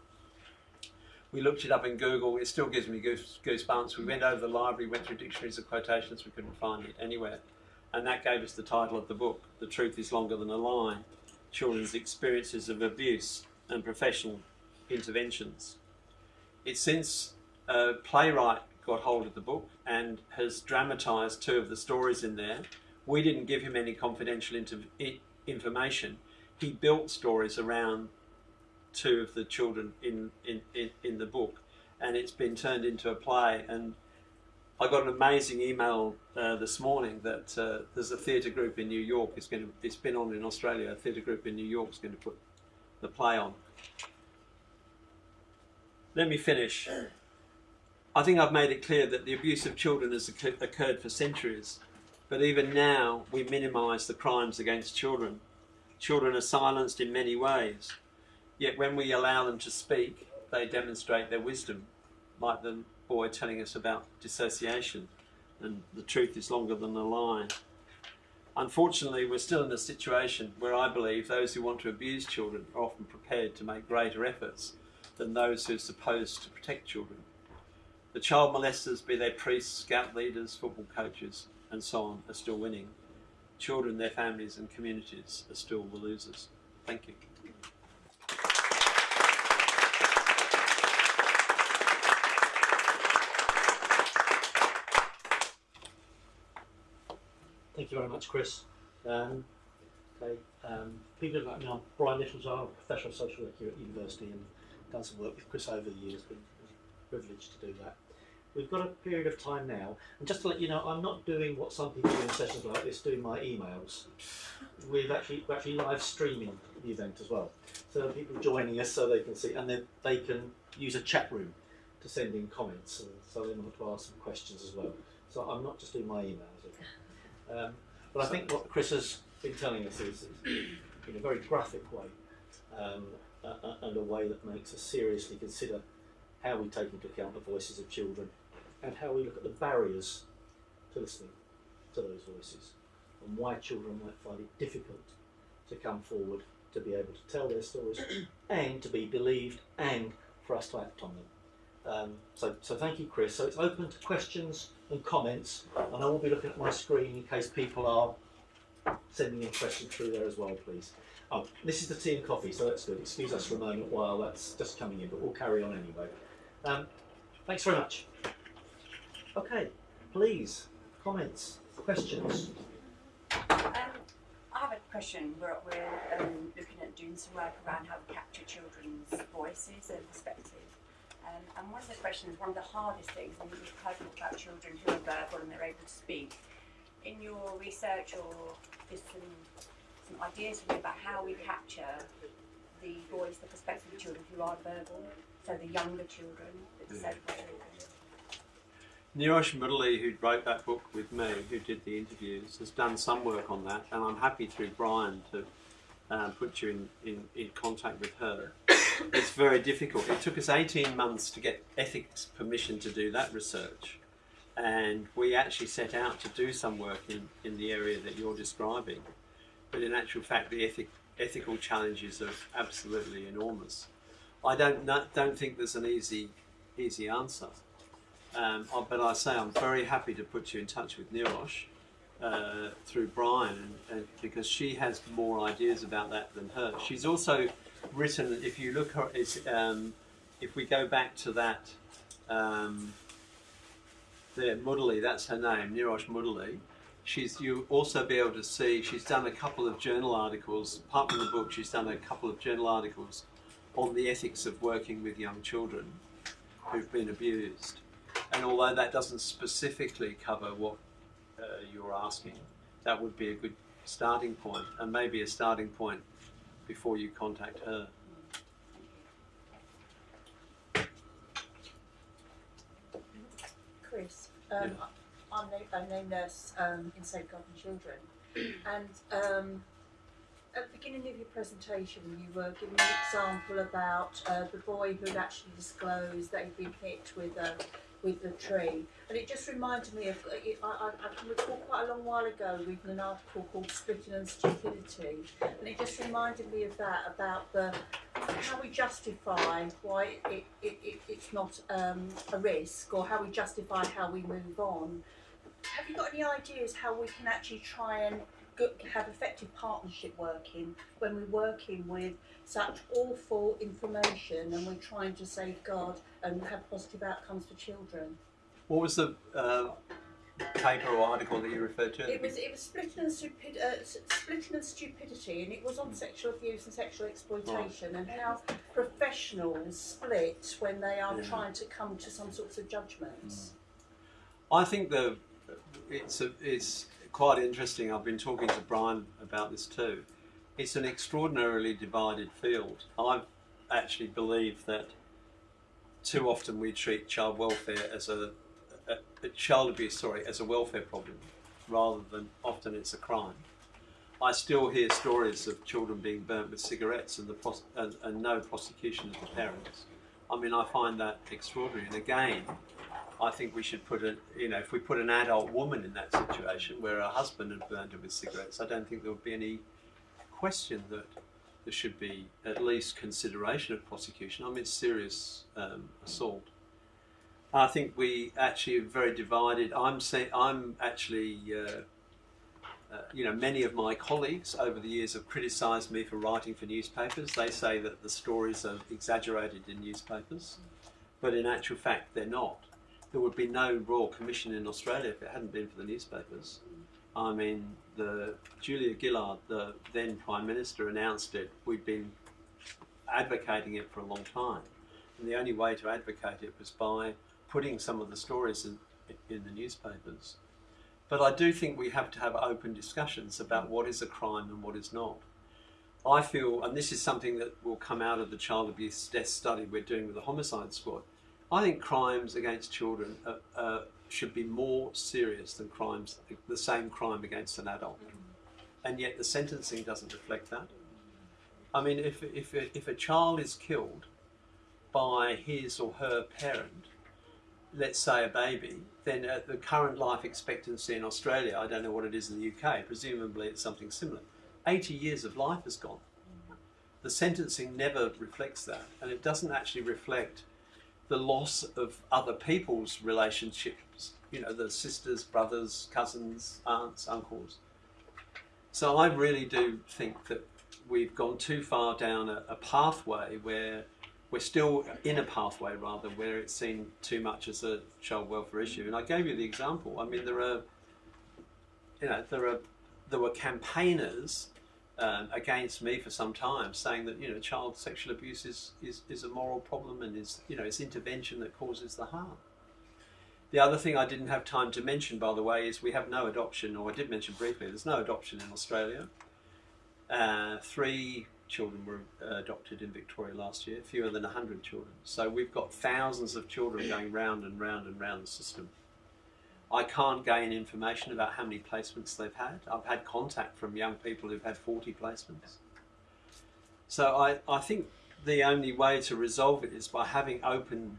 We looked it up in Google. It still gives me goose, goosebumps. We went over the library, went through dictionaries of quotations. We couldn't find it anywhere, and that gave us the title of the book. The truth is longer than a lie: children's experiences of abuse and professional interventions. It's since a playwright got hold of the book and has dramatised two of the stories in there. We didn't give him any confidential information. He built stories around two of the children in, in, in, in the book, and it's been turned into a play. And I got an amazing email uh, this morning that uh, there's a theatre group in New York. It's going to. It's been on in Australia. A theatre group in New York is going to put the play on. Let me finish. I think I've made it clear that the abuse of children has occurred for centuries, but even now we minimise the crimes against children. Children are silenced in many ways, yet when we allow them to speak, they demonstrate their wisdom, like the boy telling us about dissociation, and the truth is longer than a lie. Unfortunately, we're still in a situation where I believe those who want to abuse children are often prepared to make greater efforts than those who are supposed to protect children. The child molesters, be they priests, scout leaders, football coaches, and so on, are still winning. Children, their families, and communities are still the losers. Thank you. Thank you very much, Chris. Um, okay, um, people like me, I'm Brian Littles, I'm a professional social worker here at university and done some work with Chris over the years. Been privileged to do that. We've got a period of time now, and just to let you know, I'm not doing what some people do in sessions like this, doing my emails. We've actually we're actually live streaming the event as well, so people joining us so they can see, and then they can use a chat room to send in comments, so they want to ask some questions as well. So I'm not just doing my emails. Um, but I think what Chris has been telling us is, in a very graphic way, um, uh, and a way that makes us seriously consider how we take into account the voices of children and how we look at the barriers to listening to those voices and why children might find it difficult to come forward to be able to tell their stories and to be believed and for us to act on them. Um, so, so thank you, Chris. So it's open to questions and comments, and I will be looking at my screen in case people are sending in questions through there as well, please. Oh, this is the tea and coffee, so that's good. Excuse us for a moment while that's just coming in, but we'll carry on anyway. Um, thanks very much. Okay, please, comments, questions. Um, I have a question. We're, we're um, looking at doing some work around how to capture children's voices and perspectives. Um, and one of the questions, one of the hardest things, and we've heard about children who are verbal and they're able to speak. In your research or just some, some ideas for me about how we capture the voice, the perspective of children who are verbal, so the younger children, the disabled children. Neerosh Mudaly, who wrote that book with me, who did the interviews, has done some work on that, and I'm happy through Brian to um, put you in, in, in contact with her. It's very difficult. It took us 18 months to get ethics permission to do that research. And we actually set out to do some work in, in the area that you're describing. But in actual fact, the ethic, ethical challenges are absolutely enormous. I don't, not, don't think there's an easy, easy answer. Um, but I say I'm very happy to put you in touch with Neerosh uh, through Brian, and, and, because she has more ideas about that than her. She's also written. If you look um, if we go back to that, um, there Mudaly, that's her name, Neerosh Mudaly. She's you also be able to see she's done a couple of journal articles. Apart from the book, she's done a couple of journal articles on the ethics of working with young children who've been abused. And although that doesn't specifically cover what uh, you're asking, that would be a good starting point, and maybe a starting point before you contact her. Chris, um, Yeah. I'm a, a name nurse um, in Safeguarding Children, and um, at the beginning of your presentation, you were giving an example about uh, the boy who had actually disclosed that he'd been hit with a with the tree. And it just reminded me of, I, I, I can recall quite a long while ago reading an article called Splitting and Stupidity. And it just reminded me of that, about the, how we justify why it, it, it, it's not um, a risk or how we justify how we move on. Have you got any ideas how we can actually try and have effective partnership working when we're working with such awful information and we're trying to safeguard and have positive outcomes for children? What was the uh, paper or article that you referred to? It was it was splitting and stupid uh, splitting and stupidity, and it was on sexual abuse and sexual exploitation, and how professionals split when they are Yeah. trying to come to some sorts of judgments. I think the it's a, it's quite interesting. I've been talking to Brian about this too. It's an extraordinarily divided field. I actually believe that too often we treat child welfare as a, a, a child abuse, sorry, as a welfare problem, rather than often it's a crime. I still hear stories of children being burnt with cigarettes and the and, and no prosecution of the parents. I mean, I find that extraordinary. And again, I think we should put a, you know, if we put an adult woman in that situation where her husband had burned her with cigarettes, I don't think there would be any question that there should be at least consideration of prosecution. I mean, serious um, assault. I think we actually are very divided. I'm I'm actually, uh, uh, you know, many of my colleagues over the years have criticised me for writing for newspapers. They say that the stories are exaggerated in newspapers, but in actual fact, they're not there would be no Royal Commission in Australia if it hadn't been for the newspapers. I mean, the Julia Gillard, the then Prime Minister, announced it. We'd been advocating it for a long time, and the only way to advocate it was by putting some of the stories in, in the newspapers. But I do think we have to have open discussions about what is a crime and what is not. I feel, and this is something that will come out of the child abuse death study we're doing with the homicide squad. I think crimes against children uh, uh, should be more serious than crimes, the same crime against an adult. And yet the sentencing doesn't reflect that. I mean, if, if, if a child is killed by his or her parent, let's say a baby, then at the current life expectancy in Australia, I don't know what it is in the UK, presumably it's something similar, 80 years of life has gone. The sentencing never reflects that, and it doesn't actually reflect the loss of other people's relationships, you know, the sisters, brothers, cousins, aunts, uncles. So I really do think that we've gone too far down a, a pathway where we're still in a pathway rather where it's seen too much as a child welfare issue. And I gave you the example. I mean, there are, you know, there are there were campaigners um, against me for some time, saying that you know child sexual abuse is, is, is a moral problem and is you know it's intervention that causes the harm. The other thing I didn't have time to mention, by the way, is we have no adoption, or I did mention briefly. There's no adoption in Australia. Uh, three children were adopted in Victoria last year, fewer than 100 children. So we've got thousands of children going round and round and round the system. I can't gain information about how many placements they've had. I've had contact from young people who've had 40 placements. So I, I think the only way to resolve it is by having open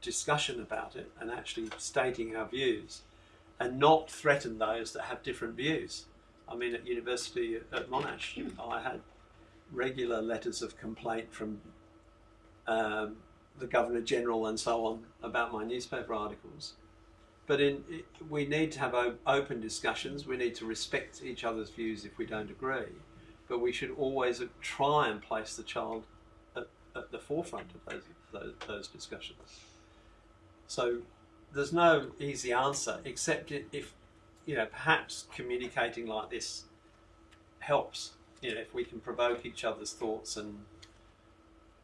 discussion about it and actually stating our views and not threaten those that have different views. I mean, at university at Monash, I had regular letters of complaint from um, the Governor General and so on about my newspaper articles. But in, we need to have open discussions. We need to respect each other's views if we don't agree. But we should always try and place the child at, at the forefront of those, those, those discussions. So there's no easy answer except if, you know, perhaps communicating like this helps. You know, if we can provoke each other's thoughts and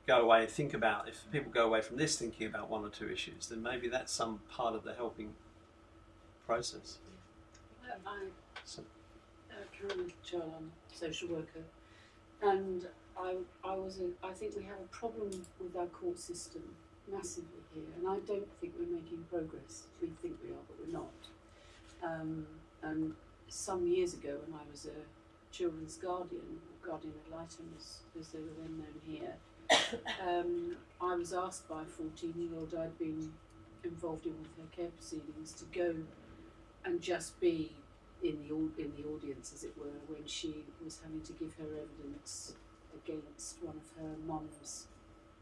go away and think about, if people go away from this thinking about one or two issues, then maybe that's some part of the helping process. I, uh, Karen Mitchell, I'm a social worker, and I, I was a, I think we have a problem with our court system massively here, and I don't think we're making progress. We think we are, but we're not. Um, and some years ago, when I was a children's guardian, or guardian ad litem as, as they were then known here, um, I was asked by a 14 year old I'd been involved in with her care proceedings to go and just be in the in the audience, as it were, when she was having to give her evidence against one of her mum's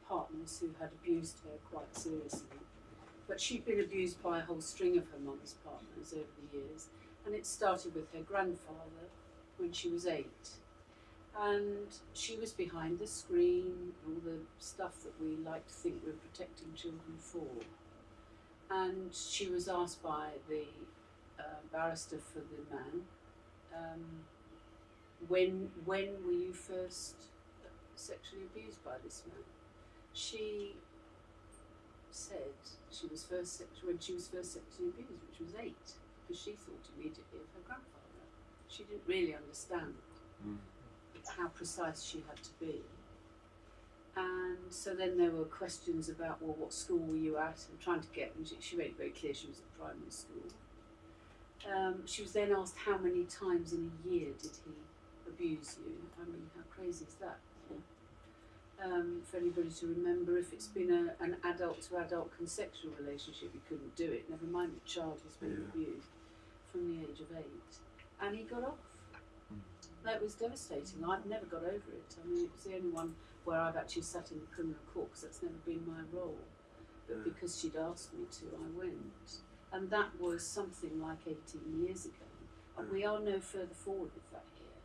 partners who had abused her quite seriously. But she'd been abused by a whole string of her mum's partners over the years, and it started with her grandfather when she was eight. And she was behind the screen, all the stuff that we like to think we're protecting children for. And she was asked by the uh, barrister for the man, um, when when were you first sexually abused by this man? She said she was first when she was first sexually abused, which was eight, because she thought immediately of her grandfather. She didn't really understand Mm. how precise she had to be. And so then there were questions about, well, what school were you at? And trying to get, and she, she made it very clear she was at primary school. Um, she was then asked how many times in a year did he abuse you? I mean, how crazy is that? Um, for anybody to remember, if it's been a, an adult to adult consensual relationship, you couldn't do it, never mind a child who's been Yeah. abused from the age of eight. And he got off. That was devastating. I've never got over it. I mean, it was the only one where I've actually sat in the criminal court because that's never been my role. But because she'd asked me to, I went. And that was something like 18 years ago. And we are no further forward with that here.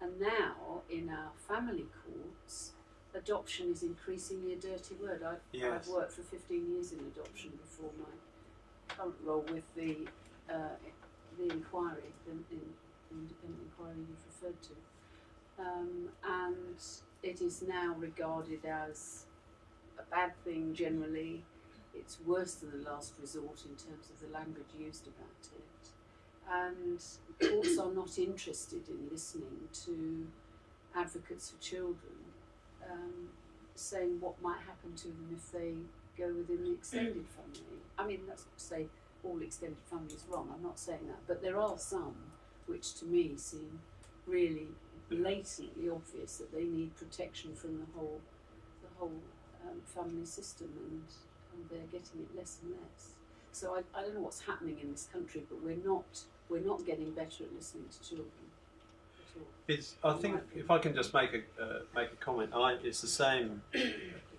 And now, in our family courts, adoption is increasingly a dirty word. I've, Yes. I've worked for 15 years in adoption before my current role with the uh, the inquiry, the in, independent inquiry you've referred to. Um, and it is now regarded as a bad thing generally. It's worse than the last resort in terms of the language used about it. And courts are not interested in listening to advocates for children um, saying what might happen to them if they go within the extended family. I mean, that's not to say all extended family is wrong, I'm not saying that, but there are some which to me seem really blatantly obvious that they need protection from the whole, the whole um, family system and, and they're getting it less and less. So I, I don't know what's happening in this country, but we're not, we're not getting better at listening to children at all. It's, I think if I can just make a uh, make a comment, I, it's the same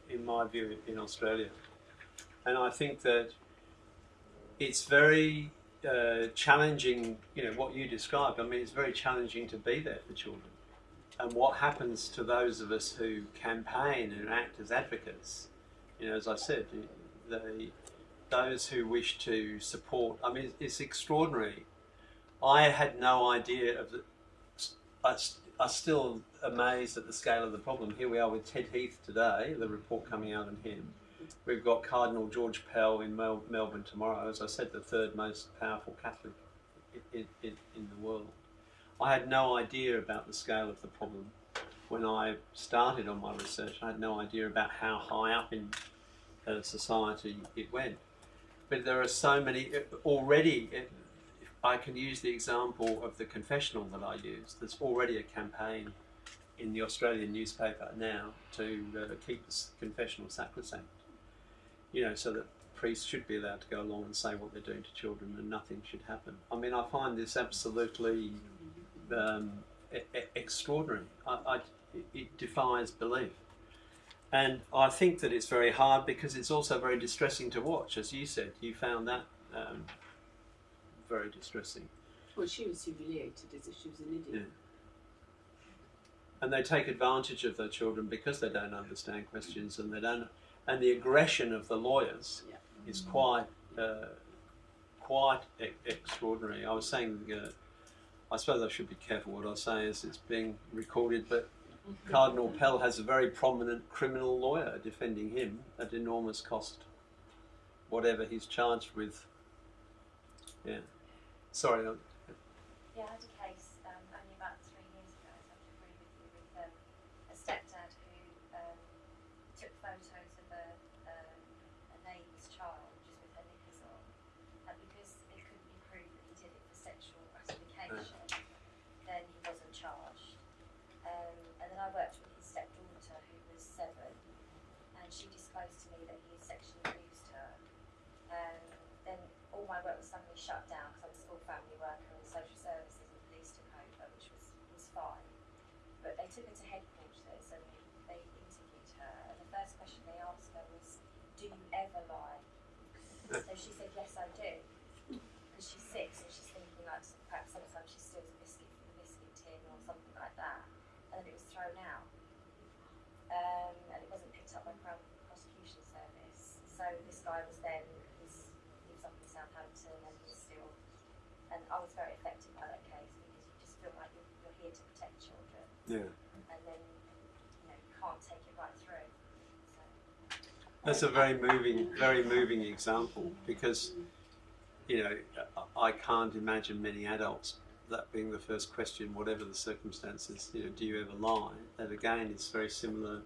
in my view in Australia, and I think that it's very uh, challenging. You know what you described. I mean, it's very challenging to be there for children, and what happens to those of us who campaign and act as advocates. You know, as I said, they those who wish to support. I mean, it's extraordinary. I had no idea of the I, am still amazed at the scale of the problem. Here we are with Ted Heath today, the report coming out on him. We've got Cardinal George Pell in Mel- Melbourne tomorrow, as I said, the third most powerful Catholic in, in, in the world. I had no idea about the scale of the problem when I started on my research. I had no idea about how high up in uh, society it went. But there are so many already. It, I can use the example of the confessional that I use. There's already a campaign in the Australian newspaper now to uh, keep the confessional sacrosanct. You know, so that priests should be allowed to go along and say what they're doing to children and nothing should happen. I mean, I find this absolutely um, extraordinary. I, I, it defies belief. And I think that it's very hard because it's also very distressing to watch. As you said, you found that um, very distressing. Well, she was humiliated as if she was an idiot. And they take advantage of their children because they don't understand questions and they don't. And the aggression of the lawyers Yeah. is quite, uh, quite e- extraordinary. I was saying, uh, I suppose I should be careful what I say as it's being recorded, but Cardinal Pell has a very prominent criminal lawyer defending him at enormous cost, whatever he's charged with. Yeah. Sorry. I- Yeah, shut down because I was a school family worker and social services and police took over, which was, was fine. But they took her to headquarters and they interviewed her. And the first question they asked her was, Do you ever lie? so she said, Yes, I do. Because she's six and she's thinking, like, perhaps sometimes she steals a biscuit from the biscuit tin or something like that. And then it was thrown out. Um, and it wasn't picked up by Crown Prosecution Service. So this guy was then, he was up in Southampton and and I was very affected by that case because you just feel like you're, you're here to protect children Yeah. and then, you know, you can't take it right through. So. That's a um, very moving, very moving example because, you know, I can't imagine many adults that being the first question, whatever the circumstances, you know, do you ever lie? That again is very similar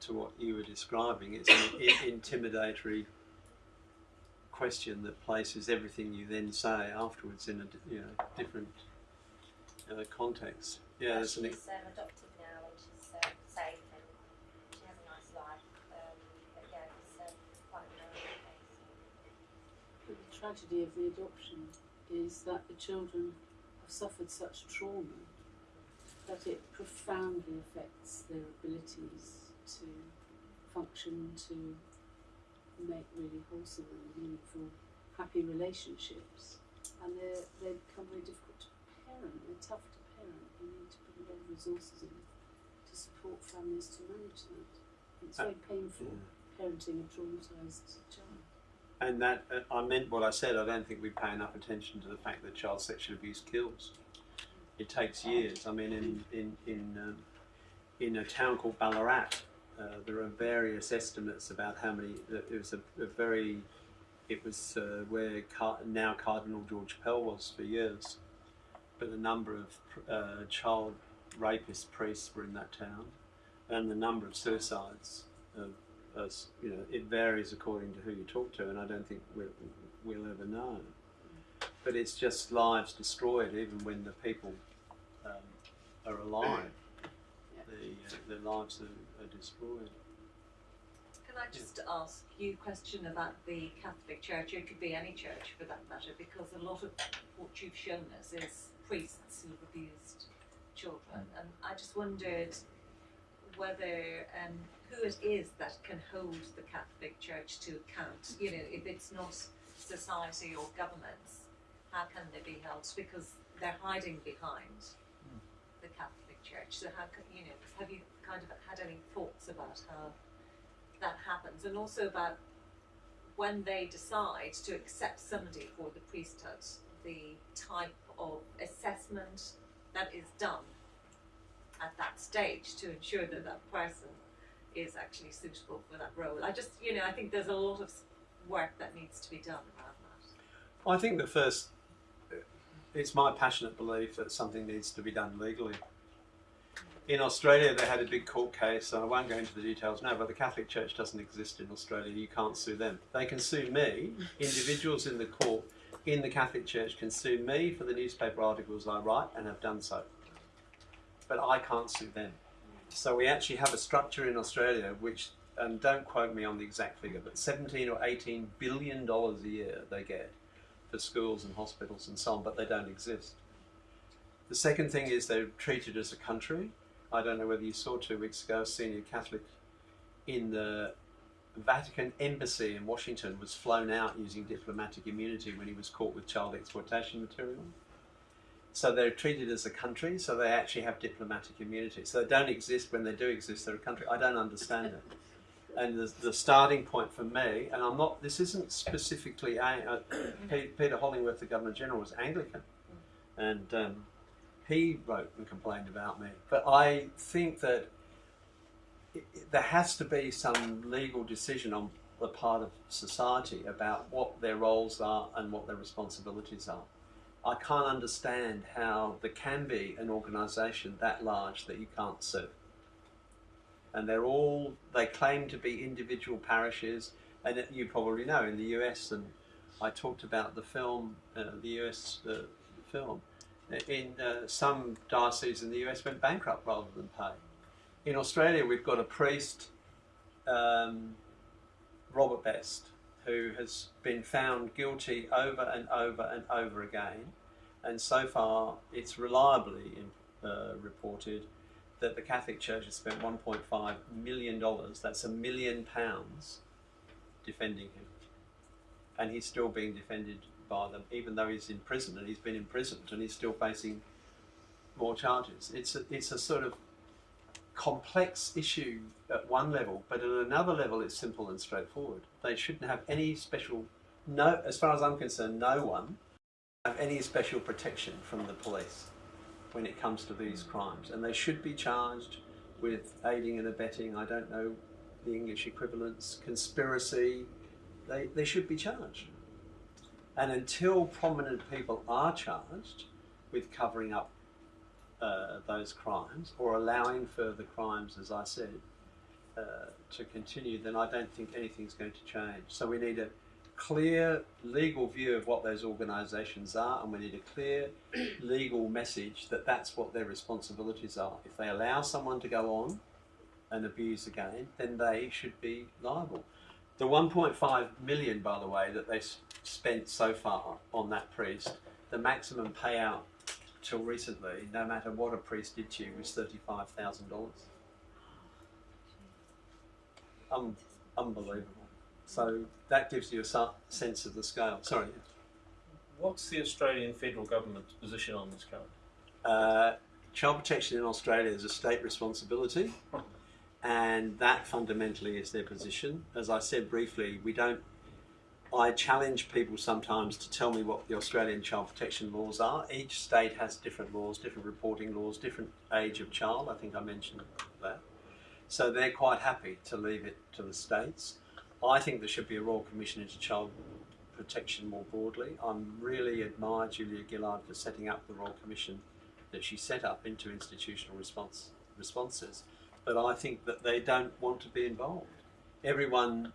to what you were describing. It's an intimidatory question that places everything you then say afterwards in a you know different uh, context. Yeah, But there's an, she's um, adopted now and she's um, safe and she has a nice life. Um, but yeah, it's um, quite a case. The tragedy of the adoption is that the children have suffered such trauma that it profoundly affects their abilities to function, to make really wholesome and meaningful, happy relationships. And they're, they become very difficult to parent, they're tough to parent. You need to put a lot of resources in to support families to manage that. It's very painful parenting a traumatised child. And that uh, I meant what I said. I don't think we pay enough attention to the fact that child sexual abuse kills. It takes years. I mean, in in in um, in a town called Ballarat, uh, there are various estimates about how many. It was a, a very. It was uh, where Car- now Cardinal George Pell was for years, but a number of uh, child rapist priests were in that town, and the number of suicides. Of, as you know, it varies according to who you talk to, and I don't think we'll, we'll ever know. But it's just lives destroyed, even when the people um, are alive. The, uh, their lives are, Can I just ask you a question about the Catholic Church? It could be any church for that matter, because a lot of what you've shown us is priests who've abused children, and I just wondered whether um, who it is that can hold the Catholic Church to account. You know, if it's not society or governments, how can they be held? Because they're hiding behind the Catholic So how you know? Have you kind of had any thoughts about how? that happens, and also about when they decide to accept somebody for the priesthood, the type of assessment that is done at that stage to ensure that that person is actually suitable for that role. I just, you know, I think there's a lot of work that needs to be done around that. I think the first, it's my passionate belief that something needs to be done legally. In Australia, they had a big court case, and I won't go into the details now, but the Catholic Church doesn't exist in Australia. You can't sue them. They can sue me. Individuals in the court in the Catholic Church can sue me for the newspaper articles I write and have done so. But I can't sue them. So we actually have a structure in Australia which, and don't quote me on the exact figure, but 17 or 18 billion dollars a year they get for schools and hospitals and so on, but they don't exist. The second thing is they're treated as a country. I don't know whether you saw two weeks ago, a senior Catholic in the Vatican embassy in Washington was flown out using diplomatic immunity when he was caught with child exploitation material. So they're treated as a country, so they actually have diplomatic immunity. So they don't exist when they do exist, they're a country. I don't understand it. And the, the starting point for me, and I'm not, this isn't specifically, a, uh, Peter Hollingworth, the Governor General, was Anglican. And um, he wrote and complained about me. But I think that there has to be some legal decision on the part of society about what their roles are and what their responsibilities are. I can't understand how there can be an organisation that large that you can't sue. And they're all, they claim to be individual parishes, and you probably know in the US, and I talked about the film, uh, the US uh, film, in uh, some dioceses in the US went bankrupt rather than pay. In Australia, we've got a priest, um, Robert Best, who has been found guilty over and over and over again, and so far it's reliably uh, reported that the Catholic Church has spent 1.5 million dollars. That's a million pounds defending him. and he's still being defended by them, even though he's in prison and he's been imprisoned and he's still facing more charges. It's a, it's a sort of complex issue at one level, but at another level, it's simple and straightforward. They shouldn't have any special, no, as far as I'm concerned, no one have any special protection from the police when it comes to these hmm. crimes, and they should be charged with aiding and abetting. I don't know the English equivalents, conspiracy. They they should be charged, and until prominent people are charged with covering up uh, those crimes or allowing further crimes, as I said, uh, to continue, then I don't think anything's going to change. So we need a clear legal view of what those organisations are, and we need a clear legal message that that's what their responsibilities are. If they allow someone to go on and abuse again, then they should be liable. The 1.5 million, by the way, that they spent so far on that priest, the maximum payout till recently, no matter what a priest did to you, was thirty-five thousand dollars. Um, unbelievable. So that gives you a sense of the scale. Sorry. What's the Australian federal government's position on this current? Uh, child protection in Australia is a state responsibility, and that fundamentally is their position. As I said briefly, we don't. I challenge people sometimes to tell me what the Australian child protection laws are. Each state has different laws, different reporting laws, different age of child. I think I mentioned that. So they're quite happy to leave it to the states. I think there should be a Royal Commission into child protection more broadly. I really admire Julia Gillard for setting up the Royal Commission that she set up into institutional response responses, but I think that they don't want to be involved. Everyone,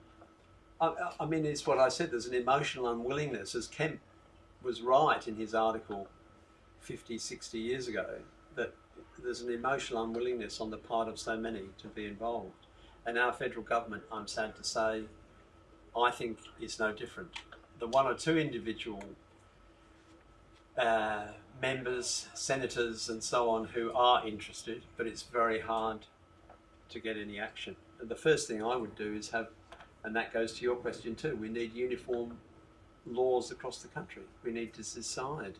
I, I mean, it's what I said. There's an emotional unwillingness, as Kempe was right in his article 50, 60 years ago, that there's an emotional unwillingness on the part of so many to be involved. And our federal government, I'm sad to say, I think is no different. The one or two individual uh, members, senators, and so on who are interested, but it's very hard to get any action. And the first thing I would do is have, and that goes to your question too, we need uniform laws across the country. We need to decide,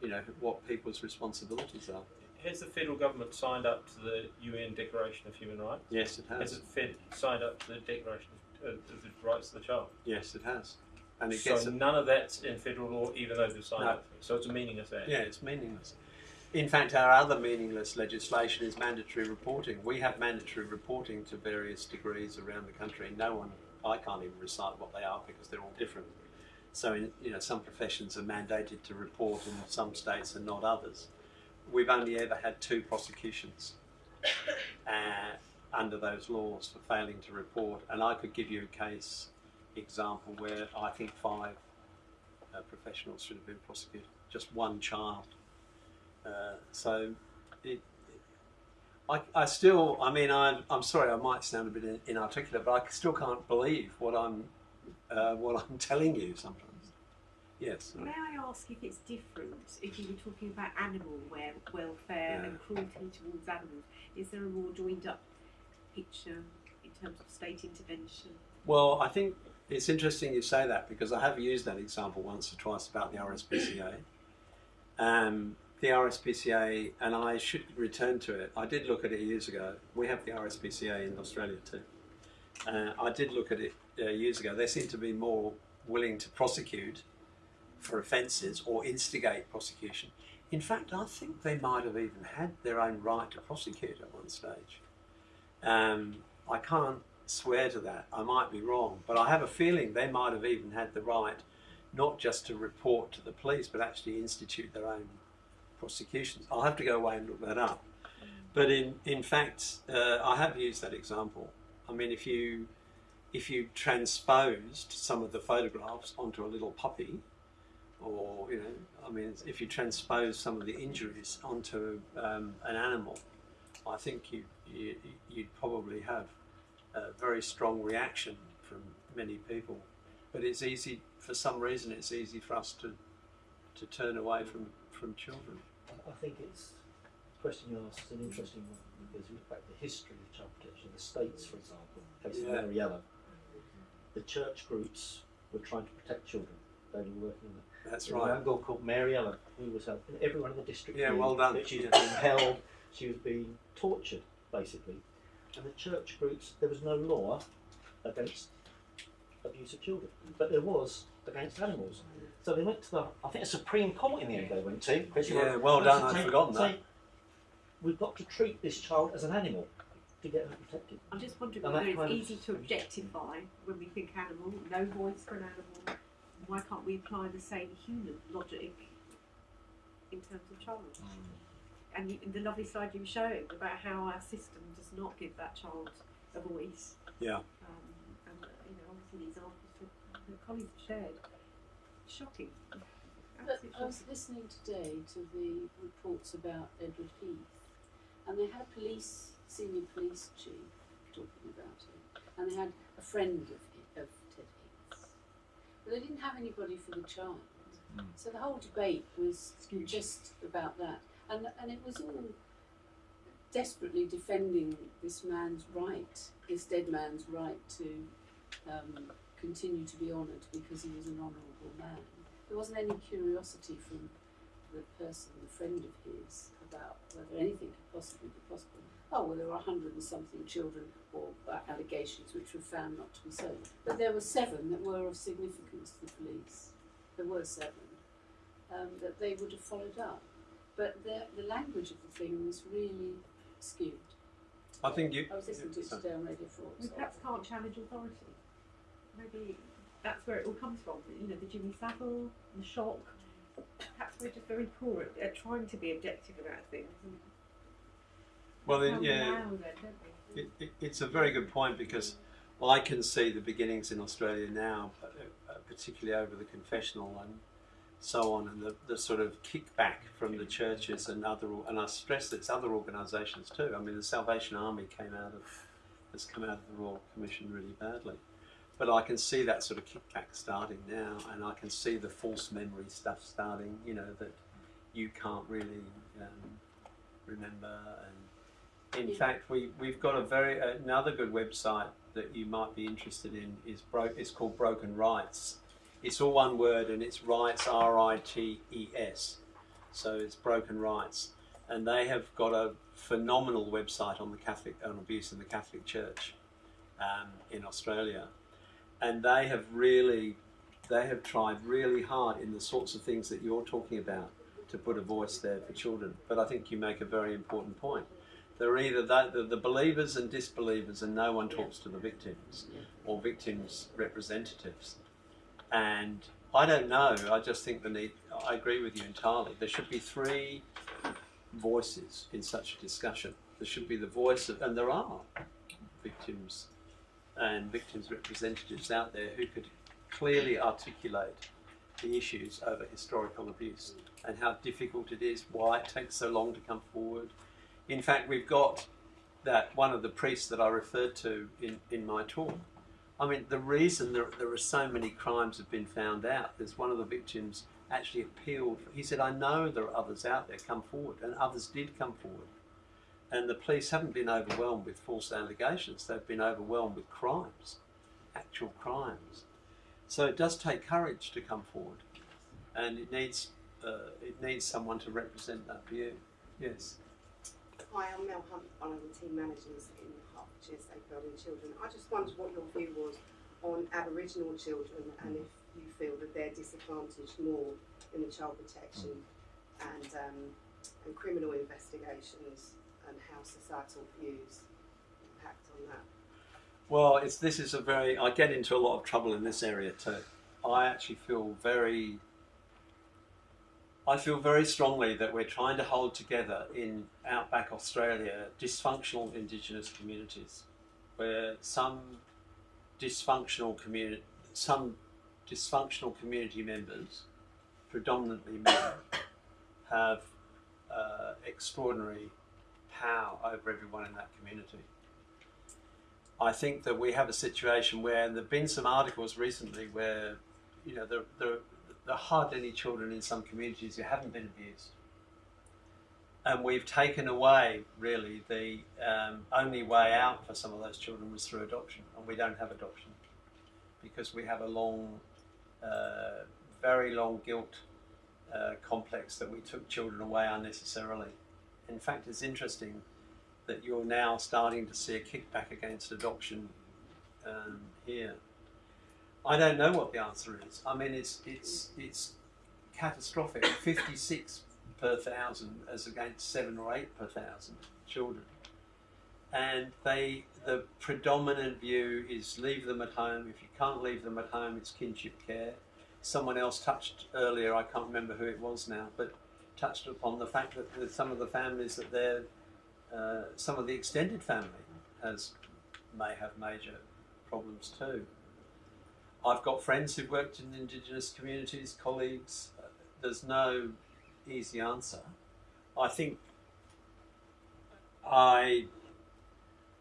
you know, what people's responsibilities are. Has the federal government signed up to the UN Declaration of Human Rights? Yes, it Has has. it fed, signed up to the Declaration of, uh, of the Rights of the Child? Yes, it has. And it so none of that's in federal law, even though they've signed No. up. to it. So it's a meaningless act. Yeah, it's meaningless. In fact, our other meaningless legislation is mandatory reporting. We have mandatory reporting to various degrees around the country. No one, I can't even recite what they are because they're all different. So, in, you know, some professions are mandated to report in some states and not others. We've only ever had two prosecutions uh, under those laws for failing to report, and I could give you a case example where I think five uh, professionals should have been prosecuted, just one child. Uh, so it, I, I still, I mean, I'm, I'm sorry, I might sound a bit inarticulate, but I still can't believe what I'm, uh, what I'm telling you sometimes. Yes. May I ask if it's different if you were talking about animal wel- welfare and cruelty towards animals? Is there a more joined up picture in terms of state intervention? Well, I think it's interesting you say that because I have used that example once or twice about the RSPCA. Um, the RSPCA, and I should return to it. I did look at it years ago. We have the RSPCA in Australia too. Uh, I did look at it uh, years ago. They seem to be more willing to prosecute for offences or instigate prosecution. In fact, I think they might have even had their own right to prosecute at one stage. Um, I can't swear to that. I might be wrong, but I have a feeling they might have even had the right not just to report to the police, but actually institute their own prosecutions. I'll have to go away and look that up. But in in fact, uh, I have used that example. I mean, if you if you transposed some of the photographs onto a little puppy, or you know, I mean, if you transpose some of the injuries onto um, an animal, I think you, you you'd probably have a very strong reaction from many people. But it's easy for some reason. It's easy for us to to turn away from from children. I think it's the question you asked is an interesting one because you look back at the history of child protection. The states, for example, case Yeah. of Mary Ellen, the church groups were trying to protect children. They were working on that. That's There right. young girl called Mary Ellen who was helping everyone in the district. Yeah, well done. That she was Yeah. being held, she was being tortured, basically. And the church groups, there was no law against abuse of children, but there was against animals. So they went to the, I think, a Supreme Court in the end. They went to. Chris, Yeah, were- well done. I'd forgotten that. say, We've got to treat this child as an animal to get her protected. I'm just wondering And whether it's kind of- easy to objectify when we think animal, no voice for an animal. Why can't we apply the same human logic in terms of child? And you, the lovely slide you were showing about how our system does not give that child a voice. Yeah. Um, and you know, obviously the examples that the colleagues shared, shocking. But Absolutely I was shocking. listening today to the reports about Edward Heath, and they had a police senior police chief talking about it, and they had a friend of, He- of Ted Heath's, but they didn't have anybody for the child. Hmm. So the whole debate was just about that, and and it was all desperately defending this man's right, this dead man's right to um, continue to be honoured because he was an honourable man. There wasn't any curiosity from the person, the friend of his, about whether anything could possibly be possible. Oh, well, there were a hundred and something children or uh, allegations which were found not to be so. But there were seven that were of significance to the police. There were seven um, that they would have followed up. But the, the language of the thing was really skewed. I think you. I was listening to it today on Radio 4. We so- perhaps can't challenge authority. Maybe that's where it all comes from. You know, the Jimmy Savile, the shock. Perhaps we're just very poor at, at trying to be objective about things. Well, yeah, allow them, don't we? it, it, it's a very good point because well, I can see the beginnings in Australia now, uh, uh, particularly over the confessional and so on, and the, the sort of kickback from the churches and other, and I stress it's other organisations too. I mean, the Salvation Army came out of has come out of the Royal Commission really badly, but I can see that sort of kickback starting now, and I can see the false memory stuff starting. You know that you can't really um, remember and in Yeah. fact, we we've got a very another good website that you might be interested in is bro- It's called Broken Rites. It's all one word and it's rites R I T E S. So it's Broken Rites, and they have got a phenomenal website on the Catholic on abuse in the Catholic Church um, in Australia, and they have really they have tried really hard in the sorts of things that you're talking about to put a voice there for children. But I think you make a very important point they're either the, the, the believers and disbelievers, and no one talks to the victims or victims' representatives. And I don't know. I just think the need. I agree with you entirely. There should be three voices in such a discussion. There should be the voice of, and there are victims and victims' representatives out there who could clearly articulate the issues over historical abuse and how difficult it is, why it takes so long to come forward. In fact, we've got that one of the priests that I referred to in, in my talk. I mean, the reason there, there are so many crimes have been found out is one of the victims actually appealed. He said, I know there are others out there, come forward. And others did come forward. And the police haven't been overwhelmed with false allegations, they've been overwhelmed with crimes, actual crimes. So it does take courage to come forward. And it needs, uh, it needs someone to represent that view. Yes. Hi, I'm Mel Hunt, one of the team managers in Hertfordshire Safeguarding Children. I just wondered what your view was on Aboriginal children and if you feel that they're disadvantaged more in the child protection and, um, and criminal investigations and how societal views impact on that. Well, it's this is a very. I get into a lot of trouble in this area too. I actually feel very. I feel very strongly that we're trying to hold together in outback Australia dysfunctional Indigenous communities, where some dysfunctional community, some dysfunctional community members, predominantly men, have uh, extraordinary power over everyone in that community. I think that we have a situation where there have been some articles recently where, you know, there, there, there are hardly any children in some communities who haven't been abused. And we've taken away, really, the um, only way out for some of those children was through adoption. And we don't have adoption because we have a long uh, very long guilt uh, complex that we took children away unnecessarily. In fact, it's interesting that you're now starting to see a kickback against adoption um, here. I don't know what the answer is. I mean, it's it's it's catastrophic. Fifty six per thousand as against seven or eight per thousand children, and they the predominant view is leave them at home. If you can't leave them at home, it's kinship care. Someone else touched earlier. I can't remember who it was now, but touched upon the fact that the, some of the families that they're uh, some of the extended family has may have major problems too. I've got friends who've worked in Indigenous communities, colleagues. There's no easy answer. I think I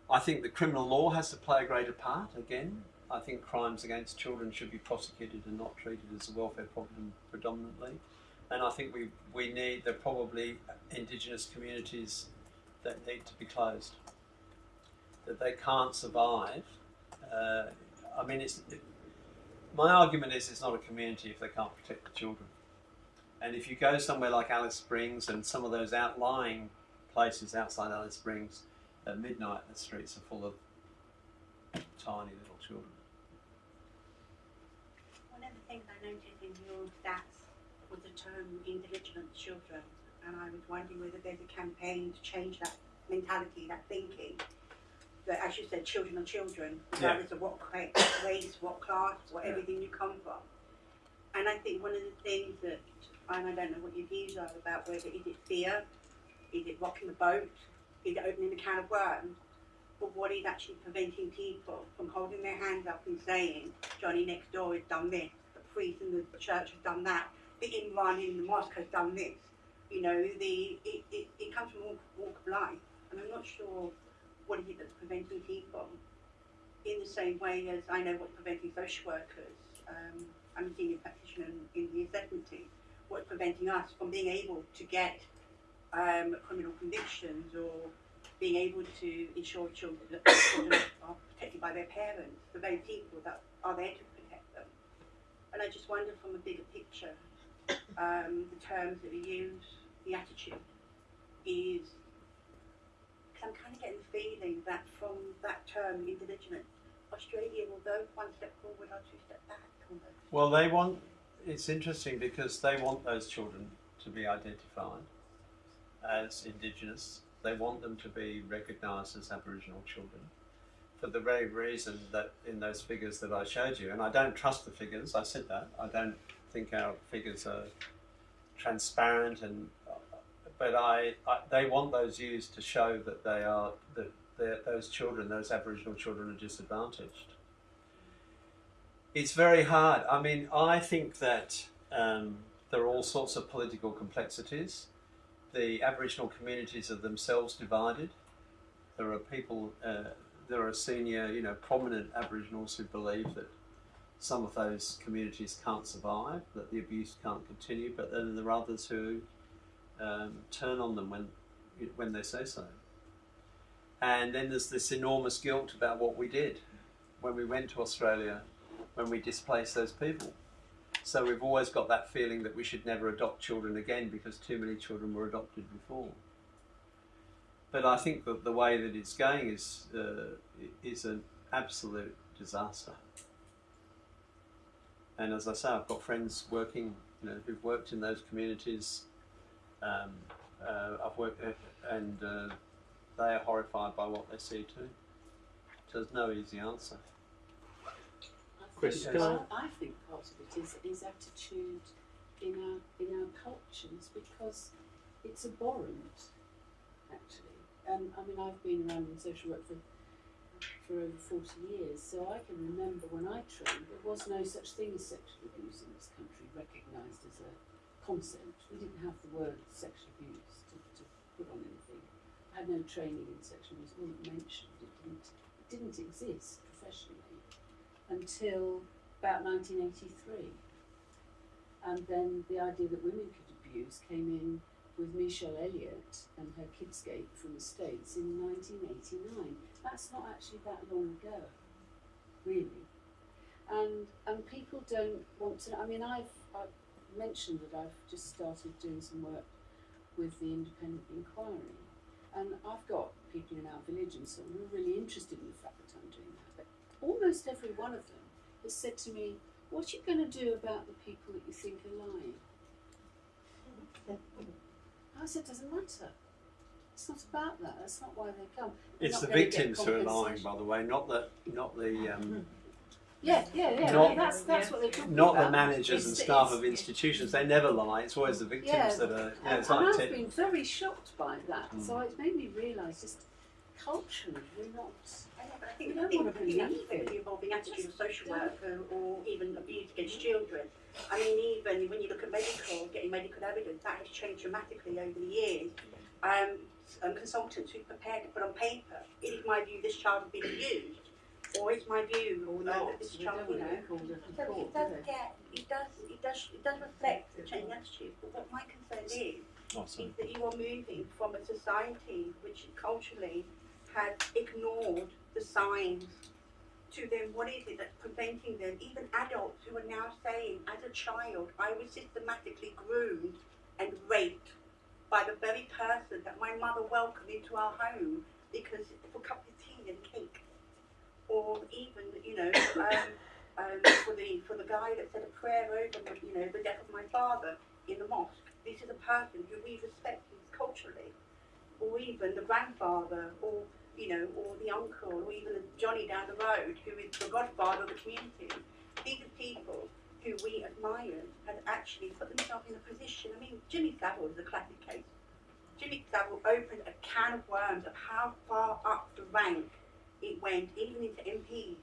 I think the criminal law has to play a greater part again. I think crimes against children should be prosecuted and not treated as a welfare problem predominantly. And I think we, we need, there probably Indigenous communities that need to be closed. That they can't survive. Uh, I mean, it's, it, my argument is it's not a community if they can't protect the children. And if you go somewhere like Alice Springs and some of those outlying places outside Alice Springs, at midnight the streets are full of tiny little children. One of the things I noticed in your stats the indigenous children, and I was wondering whether there's a campaign to change that mentality, that thinking. That, as you said, children are children, regardless of what race, what class, what Yeah. everything you come from. And I think one of the things that, and I don't know what your views are about whether is it fear, is it rocking the boat, is it opening a can of worms, but what is actually preventing people from holding their hands up and saying, Johnny next door has done this, the priest in the church has done that, the imam in the mosque has done this. You know, the it, it, it comes from all walk of life. And I'm not sure what is it that's preventing people in the same way as I know what's preventing social workers. Um, I'm a senior practitioner in, in the assessment team. What's preventing us from being able to get um, criminal convictions or being able to ensure children, children are protected by their parents, the very people that are there to protect them. And I just wonder from a bigger picture, um, the terms that we use, the attitude is, because I'm kind of getting the feeling that from that term, indigenous, Australia will go one step forward or two step back. Almost. Well, they want, it's interesting because they want those children to be identified as Indigenous. They want them to be recognised as Aboriginal children for the very reason that in those figures that I showed you, and I don't trust the figures, I said that, I don't think our figures are transparent and but I, I they want those used to show that they are that those children, those Aboriginal children, are disadvantaged. It's very hard. I mean, I think that um, there are all sorts of political complexities. The Aboriginal communities are themselves divided. There are people, uh, there are senior, you know, prominent Aboriginals who believe that some of those communities can't survive, that the abuse can't continue, but then there are others who um, turn on them when when they say so. And then there's this enormous guilt about what we did when we went to Australia, when we displaced those people. So we've always got that feeling that we should never adopt children again because too many children were adopted before. But I think that the way that it's going is uh, is an absolute disaster. And as I say, I've got friends working, you know, who've worked in those communities. Um, uh, I've worked, uh, and uh, they are horrified by what they see too. So there's no easy answer. I Chris, think, I, I- I think part of it is, is attitude in our in our cultures because it's abhorrent, actually. Um, I mean, I've been around in social work for for over forty years, so I can remember when I trained, there was no such thing as sexual abuse in this country recognised as a concept. We didn't have the word sexual abuse to, to put on anything. I had no training in sexual abuse. It wasn't mentioned. It didn't. It didn't exist professionally until about 1983. And then the idea that women could abuse came in with Michele Elliott and her Kidscape from the States in 1989. That's not actually that long ago, really. and and people don't want to. I mean, I've, I've mentioned that I've just started doing some work with the independent inquiry, and I've got people in our village and so on who are really interested in the fact that I'm doing that. But almost every one of them has said to me, "What are you going to do about the people that you think are lying?" Mm-hmm. I said, "Doesn't matter." It's not about that. That's not why they come. They're It's the victims who are lying, by the way, not the not the um, Yeah, yeah, yeah. Not- that's that's what they're talking not about. the managers and staff of institutions. They never lie. It's always the victims Yeah. that are. You know, And, it's and like I've Ted- been very shocked by that. Mm. So it made me realise just culturally we're not. I know, but I We think, don't I think, wanna I think believe it. the evolving attitude of social Just work or, or even abuse against children. I mean, even when you look at medical, getting medical evidence, that has changed dramatically over the years. Um, s- um, consultants who prepared to put on paper, it is my view this child has been abused, or is my view, or no, that this child, you know, to be called a So it does get, it does, it does, it does reflect the change in attitude. But what my concern is, oh, is that you are moving from a society which culturally has ignored the signs to then what is it that's preventing them, even adults who are now saying, as a child, I was systematically groomed and raped by the very person that my mother welcomed into our home because for a cup of tea and cake. Or even, you know, um, um, for the for the guy that said a prayer over, you know, the death of my father in the mosque. This is a person who we respect culturally, or even the grandfather, or you know, or the uncle, or even the Johnny down the road, who is the godfather of the community. These are people who we admire have actually put themselves in a position. I mean, Jimmy Savile is a classic case. Jimmy Savile opened a can of worms of how far up the rank it went, even into MPs.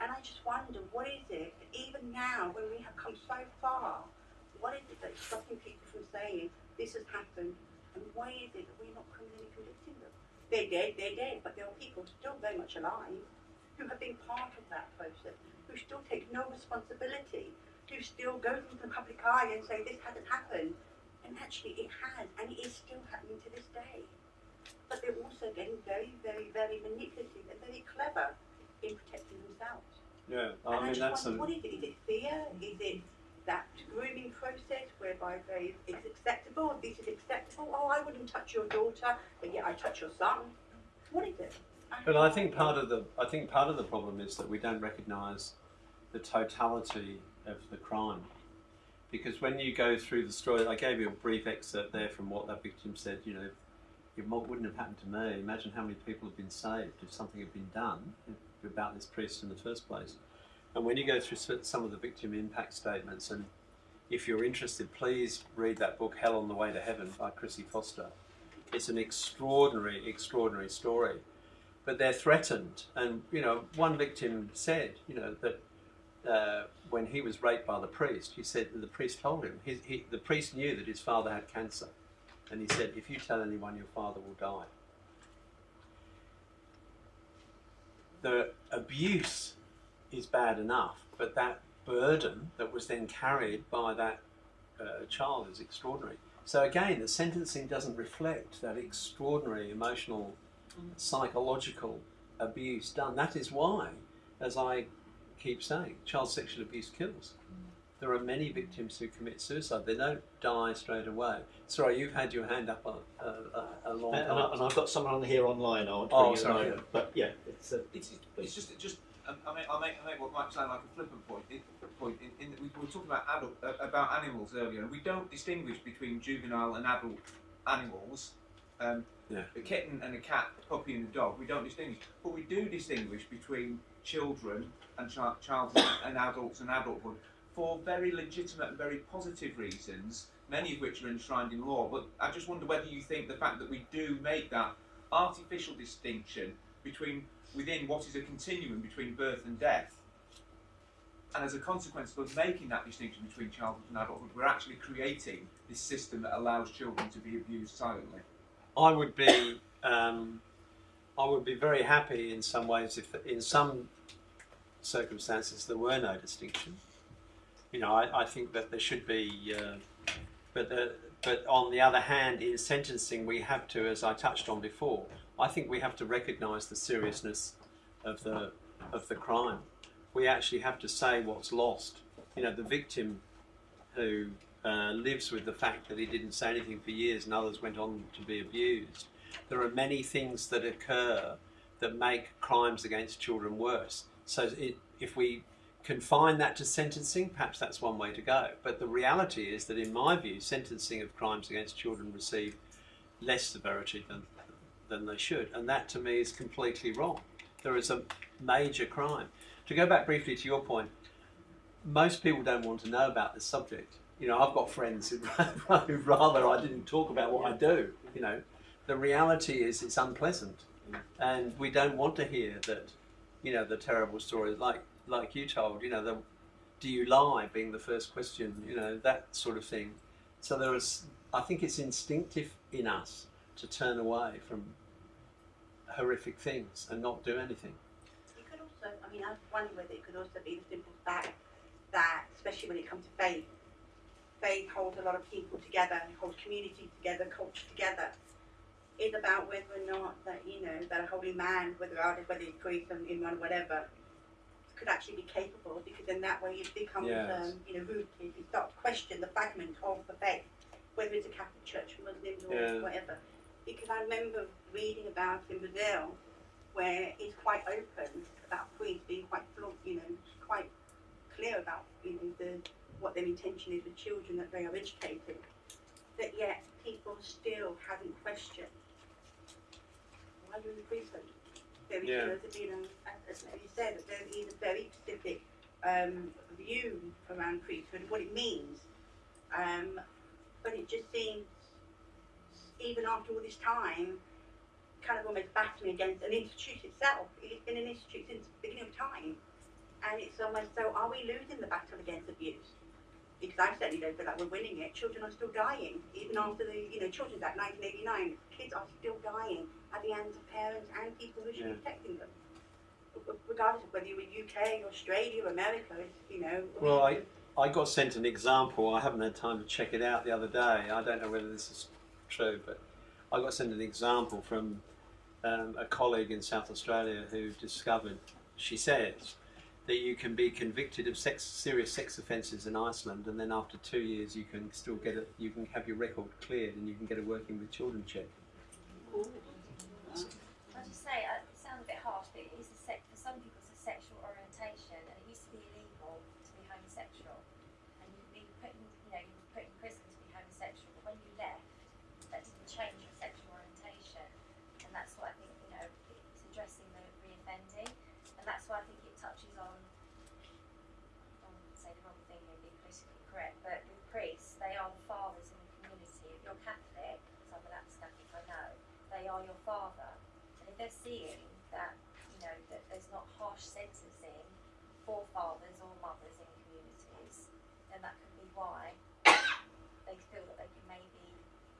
And I just wonder, what is it, that even now, when we have come so far, what is it that's stopping people from saying, this has happened, and why is it that we're not criminally convicting them? They're dead, they're dead, but there are people still very much alive who have been part of that process, who still take no responsibility, who still go into the public eye and say, this hasn't happened. And actually, it has, and it is still happening to this day. But they're also getting very, very, very manipulative and very clever in protecting themselves. Yeah, And I mean just that's wonder, a, what is it? Is it fear? Is it that grooming process whereby they it's acceptable? This is acceptable. Oh, I wouldn't touch your daughter, but yet I touch your son. What is it? But I think part of the I think part of the problem is that we don't recognise the totality of the crime. Because when you go through the story, I gave you a brief excerpt there from what that victim said. You know, it wouldn't have happened to me. Imagine how many people have been saved if something had been done about this priest in the first place. And when you go through some of the victim impact statements, and if you're interested, please read that book, Hell on the Way to Heaven by Chrissie Foster. It's an extraordinary, extraordinary story but they're threatened. And you know, one victim said, you know, that uh, when he was raped by the priest, he said the priest told him. His, he, the priest knew that his father had cancer, and he said, if you tell anyone, your father will die. The abuse is bad enough, but that burden that was then carried by that uh, child is extraordinary. So again, the sentencing doesn't reflect that extraordinary emotional psychological abuse done. That is why, as I keep saying, child sexual abuse kills. There are many victims who commit suicide. They don't die straight away. Sorry, you've had your hand up a, a, a, a long And, time. and, I, and I've got someone on here online. I want to Oh, bring you sorry. a. But yeah, it's uh, It's, it's just, just um, I mean, I make, I make what might sound like a flippant point. In, point in, in that we were talking about adult, uh, about animals earlier, and we don't distinguish between juvenile and adult animals. Um, Yeah. A kitten and a cat, a puppy and a dog, we don't distinguish, but we do distinguish between children and chi- childhood and adults and adulthood for very legitimate and very positive reasons, many of which are enshrined in law. But I just wonder whether you think the fact that we do make that artificial distinction between within what is a continuum between birth and death. And as a consequence of making that distinction between childhood and adulthood, we're actually creating this system that allows children to be abused silently. I would be um, I would be very happy in some ways if in some circumstances there were no distinction. You know, I, I think that there should be, uh, but the, but on the other hand, in sentencing we have to, as I touched on before, I think we have to recognise the seriousness of the of the crime. we actually have to say what's lost. You know, the victim who uh, lives with the fact that he didn't say anything for years and others went on to be abused. There are many things that occur that make crimes against children worse. So it, if we confine that to sentencing, perhaps that's one way to go. But the reality is that, in my view, sentencing of crimes against children receive less severity than than they should, and that to me is completely wrong. There is a major crime. To go back briefly to your point, most people don't want to know about this subject. You know, I've got friends who'd rather I didn't talk about what I do. You know, the reality is it's unpleasant, and we don't want to hear that. You know, the terrible stories like like you told. You know, the do you lie being the first question. You know, that sort of thing. So there is. I think it's instinctive in us to turn away from horrific things and not do anything. It could also, I mean, I wonder whether it could also be the simple fact that, especially when it comes to faith, faith holds a lot of people together, and holds community together, culture together. It's about whether or not that, you know, that a holy man, whether whether he's priest or imam, whatever, could actually be capable, because in that way it becomes, Yes. um, you know, rooted. You start to question the fragment of the faith, whether it's a Catholic Church, Muslims, or Yeah. whatever. Because I remember reading about in Brazil where it's quite open about priests being quite flaunt, you know, quite clear about you know the what their intention is with children that they are educating. But yet people still haven't questioned you're in the priesthood. There is Yeah. supposed to you as, as Mary said, there is a very specific um, view around priesthood, and what it means. Um, but it just seems, even after all this time, kind of almost battling against an institute itself. It's been an institute since the beginning of time. And it's almost so, are we losing the battle against abuse? Because I certainly don't feel like we're winning it. Children are still dying, even after the, you know, Children's Act 1989. Kids are still dying at the hands of parents and people who should be protecting them. Regardless of whether you're in UK, Australia, America, you know. Well, I, I got sent an example. I haven't had time to check it out the other day. I don't know whether this is true, but I got sent an example from um, a colleague in South Australia who discovered, she says, that you can be convicted of sex, serious sex offences in Iceland, and then after two years you can still get it. You can have your record cleared, and you can get a working with children check. I just say uh, it sounds a bit harsh, but it is a sec- for some people it's a sexual orientation, and it used to be illegal to be homosexual, and you'd be put in, you know, you'd be put in prison to be homosexual. But when you left, that didn't change your sexual orientation, and that's what I think you know it's addressing the reoffending, and that's why I think it touches on. I don't want to say the wrong thing here, being politically correct, but with priests, they are the fathers in the community. If you're Catholic, because I'm an ex-Catholic, I know they are your father. And if they're seeing that, you know, that there's not harsh sentencing for fathers or mothers in communities, then that could be why they feel that they can maybe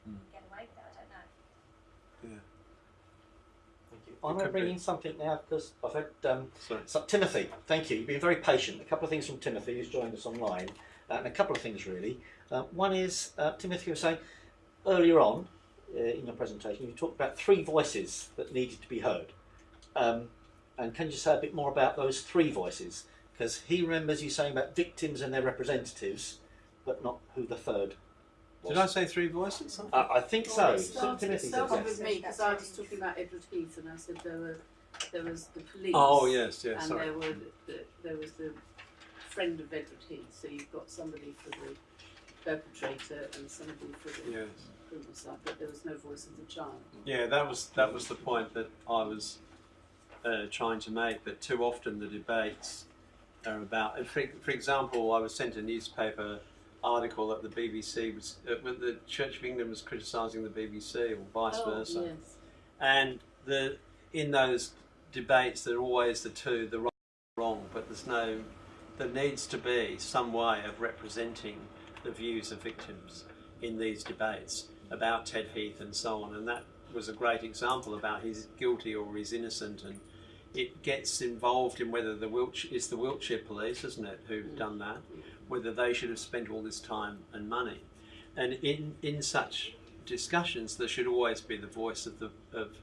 Mm. get away with it. I don't know. Yeah. Thank you. I'm going to bring in something now because I've had um, so, Timothy. Thank you. You've been very patient. A couple of things from Timothy, who's joined us online, uh, and a couple of things really. Uh, one is uh, Timothy was saying earlier on uh, in your presentation, you talked about three voices that needed to be heard. Um, and can you say a bit more about those three voices? Because he remembers you saying about victims and their representatives, but not who the third was. Did I say three voices? Uh, I think so. It started, it Timothy said started yes. with me because I was talking about Edward Heath and I said there were there was the police. Oh yes, yes. and sorry. there were the, there was the friend of Edward Heath. So you've got somebody for the perpetrator and somebody for the Yes. Criminal side, but there was no voice of the child. Yeah, that was that was the point that I was uh, trying to make. That too often the debates are about. and For, for example, I was sent a newspaper article that the BBC was, uh, the Church of England was criticising the BBC, or vice oh, versa. Yes. And the in those debates, there are always the two, the right and wrong, but there's no. There needs to be some way of representing the views of victims in these debates about Ted Heath and so on, and that was a great example about he's guilty or he's innocent, and it gets involved in whether the Wiltshire it's the Wiltshire police, isn't it, who've done that, whether they should have spent all this time and money, and in in such discussions there should always be the voice of the of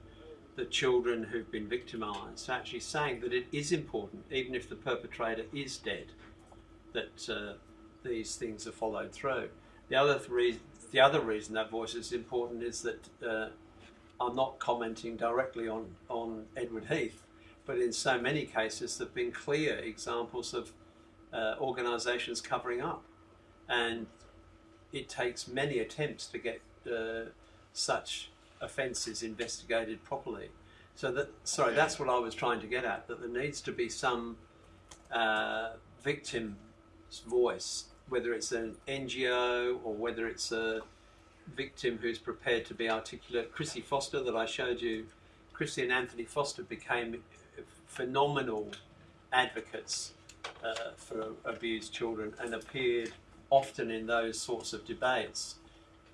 the children who've been victimised, actually saying that it is important, even if the perpetrator is dead, that uh, these things are followed through. The other three, the other reason that voice is important is that uh, I'm not commenting directly on on Edward Heath, but in so many cases there've been clear examples of uh, organisations covering up, and it takes many attempts to get uh, such offences investigated properly. So that sorry, that's what I was trying to get at. That there needs to be some uh, victim's voice, whether it's an NGO or whether it's a victim who's prepared to be articulate. Chrissie Foster, that I showed you, Chrissie and Anthony Foster became phenomenal advocates uh, for abused children and appeared often in those sorts of debates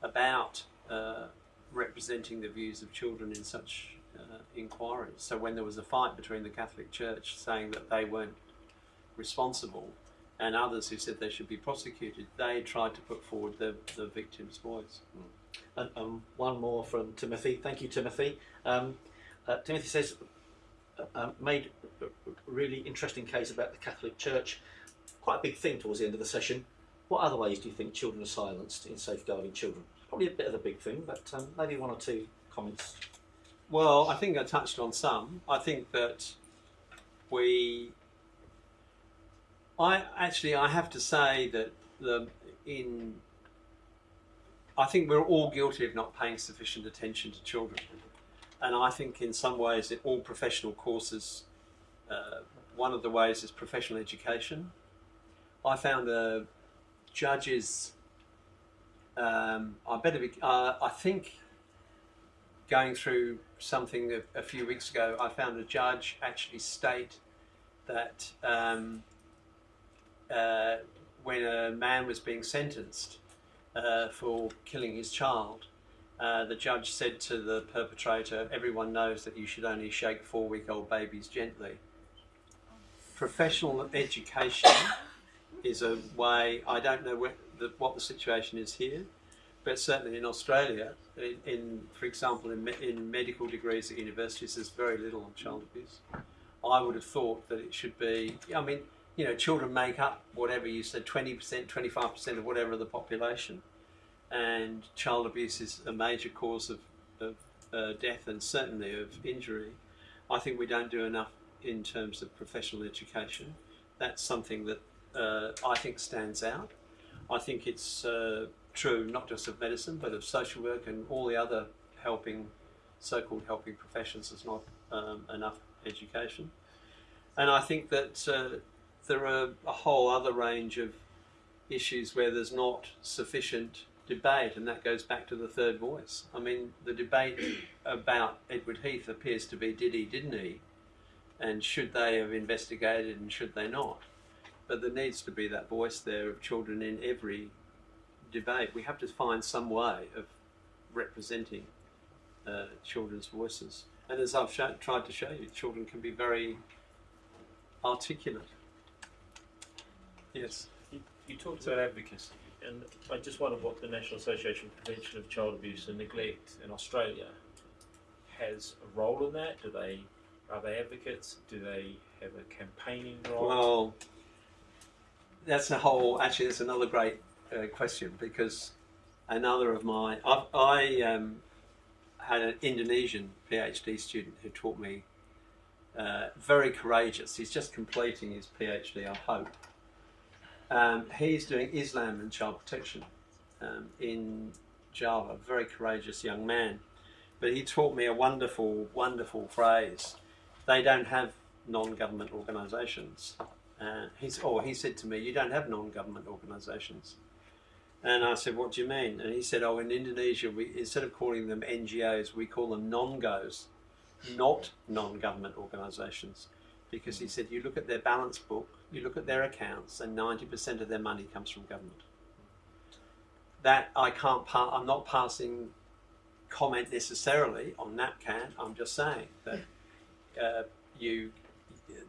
about uh, representing the views of children in such uh, inquiries. So when there was a fight between the Catholic Church saying that they weren't responsible and others who said they should be prosecuted, they tried to put forward the, the victim's voice. And um, one more from Timothy. Thank you, Timothy. Um, uh, Timothy says, uh, uh, made a really interesting case about the Catholic Church. Quite a big thing towards the end of the session. What other ways do you think children are silenced in safeguarding children? Probably a bit of a big thing, but um, maybe one or two comments. Well, I think I touched on some. I think that we, I actually, I have to say that the in, I think we're all guilty of not paying sufficient attention to children, and I think in some ways, all professional courses, uh, one of the ways is professional education. I found a judges. Um, I better be. Uh, I think going through something a, a, few weeks ago, I found a judge actually state that um, uh, when a man was being sentenced uh, for killing his child, uh, the judge said to the perpetrator, "Everyone knows that you should only shake four-week-old babies gently." Professional education is a way. I don't know the, what the situation is here, but certainly in Australia, in, in for example, in, me, in medical degrees at universities, there's very little on child abuse. I would have thought that it should be. I mean, you know, children make up whatever you said, twenty percent, twenty-five percent of whatever the population, and child abuse is a major cause of, of uh, death and certainly of injury. I think we don't do enough in terms of professional education. That's something that uh, I think stands out. I think it's uh, true not just of medicine but of social work and all the other helping, so-called helping professions. There's not um, enough education, and I think that uh, there are a whole other range of issues where there's not sufficient debate, and that goes back to the third voice. I mean, the debate about Edward Heath appears to be did he, didn't he, and should they have investigated and should they not? but there needs to be that voice there of children in every debate. We have to find some way of representing uh, children's voices. And as I've tried to show you, children can be very articulate. Yes. You, you talked about advocacy, and I just wonder what the National Association for Prevention of Child Abuse and Neglect in Australia has a role in that. Do they are they advocates? Do they have a campaigning role? Well, that's a whole. Actually, that's another great uh, question because another of my I, I um, had an Indonesian PhD student who taught me. Uh, very courageous. He's just completing his PhD, I hope. Um, he's doing Islam and child protection um, in Java. Very courageous young man. But he taught me a wonderful, wonderful phrase. They don't have non-government organisations. Uh, he's, oh, he said to me, you don't have non-government organisations. And I said, what do you mean? And he said, oh, in Indonesia, we, instead of calling them NGOs, we call them non-GOs, not non-government organisations. Because he said, you look at their balance book, you look at their accounts, and 90% of their money comes from government. That I can't, I'm not passing comment necessarily on NAPCAN, I'm just saying that uh, you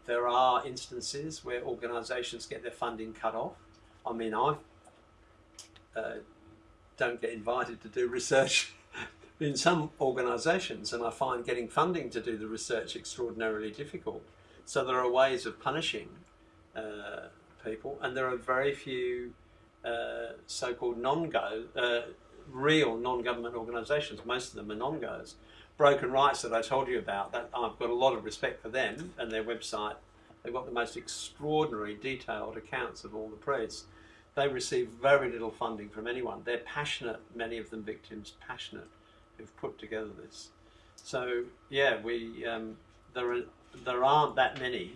there are instances where organisations get their funding cut off. I mean, I uh, don't get invited to do research in some organisations, and I find getting funding to do the research extraordinarily difficult. So there are ways of punishing uh, people, and there are very few uh, so-called non-go, uh, real non-government organisations. Most of them are non-goes. Broken Rites that I told you about, that I've got a lot of respect for them and their website. They've got the most extraordinary, detailed accounts of all the press. They receive very little funding from anyone. They're passionate, many of them victims, passionate, who've put together this. So yeah, we um, there are there aren't that many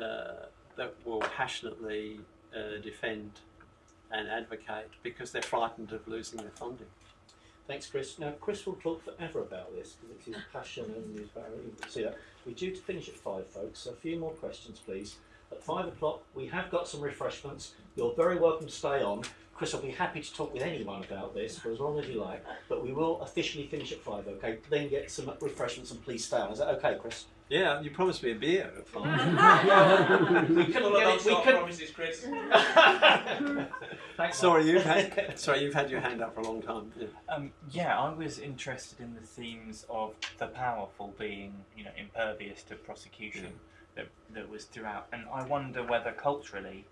uh, that will passionately uh, defend and advocate because they're frightened of losing their funding. Thanks, Chris. Now, Chris will talk forever about this because it's his passion and his value. See that. We're due to finish at five, folks. So a few more questions, please. At five o'clock, we have got some refreshments. You're very welcome to stay on. Chris I'll be happy to talk with anyone about this for as long as you like. But we will officially finish at five, okay? Then get some refreshments and please stay on. Is that okay, Chris? Yeah, you promised me a beer at five. we couldn't Well, get it. We couldn't. promises, Chris. Thanks, sorry, you've had sorry you've had your hand up for a long time. Yeah. Um, yeah, I was interested in the themes of the powerful being, you know, impervious to prosecution that, that was throughout. And I wonder whether culturally,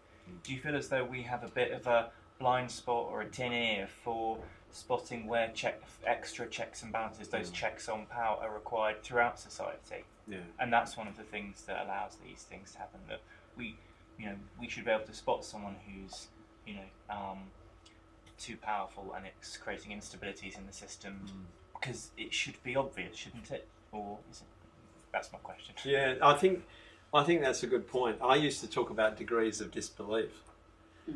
do you feel as though we have a bit of a blind spot or a tin ear for spotting where check, extra checks and balances, those checks on power, are required throughout society? Yeah. And that's one of the things that allows these things to happen. That we, you know, we should be able to spot someone who's, you know, um, too powerful and it's creating instabilities in the system because it should be obvious, shouldn't it? Or is it? That's my question. Yeah, I think I think that's a good point. I used to talk about degrees of disbelief.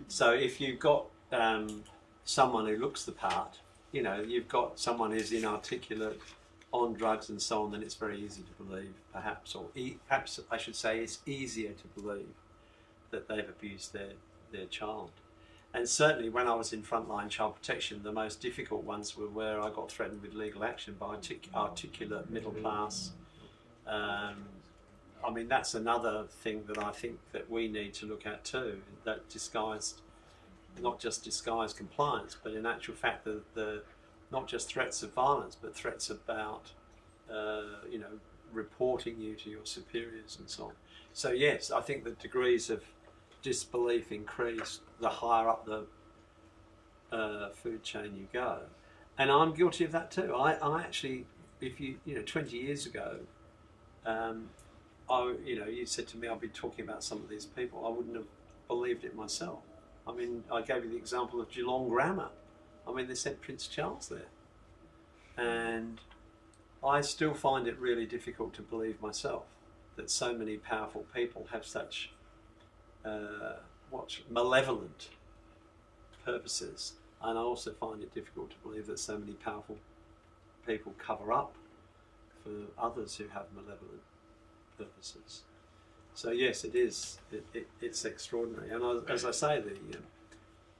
So if you've got um, someone who looks the part, you know, you've got someone who's inarticulate, on drugs and so on, then it's very easy to believe, perhaps, or e- perhaps I should say, it's easier to believe that they've abused their their child. And certainly, when I was in frontline child protection, the most difficult ones were where I got threatened with legal action by artic- articulate middle class. Um, I mean, that's another thing that I think that we need to look at too. That disguised, not just disguised compliance, but in actual fact, the, the not just threats of violence, but threats about, uh, you know, reporting you to your superiors and so on. So yes, I think the degrees of disbelief increase the higher up the uh, food chain you go, and I'm guilty of that too. I, I actually, if you, you know, 20 years ago, um, I, you know, you said to me, I've been talking about some of these people. I wouldn't have believed it myself. I mean, I gave you the example of Geelong Grammar. I mean, they sent Prince Charles there. And I still find it really difficult to believe myself that so many powerful people have such uh, what malevolent purposes. And I also find it difficult to believe that so many powerful people cover up for others who have malevolent purposes. So yes, it is. It, it, it's extraordinary. And as I say, the um,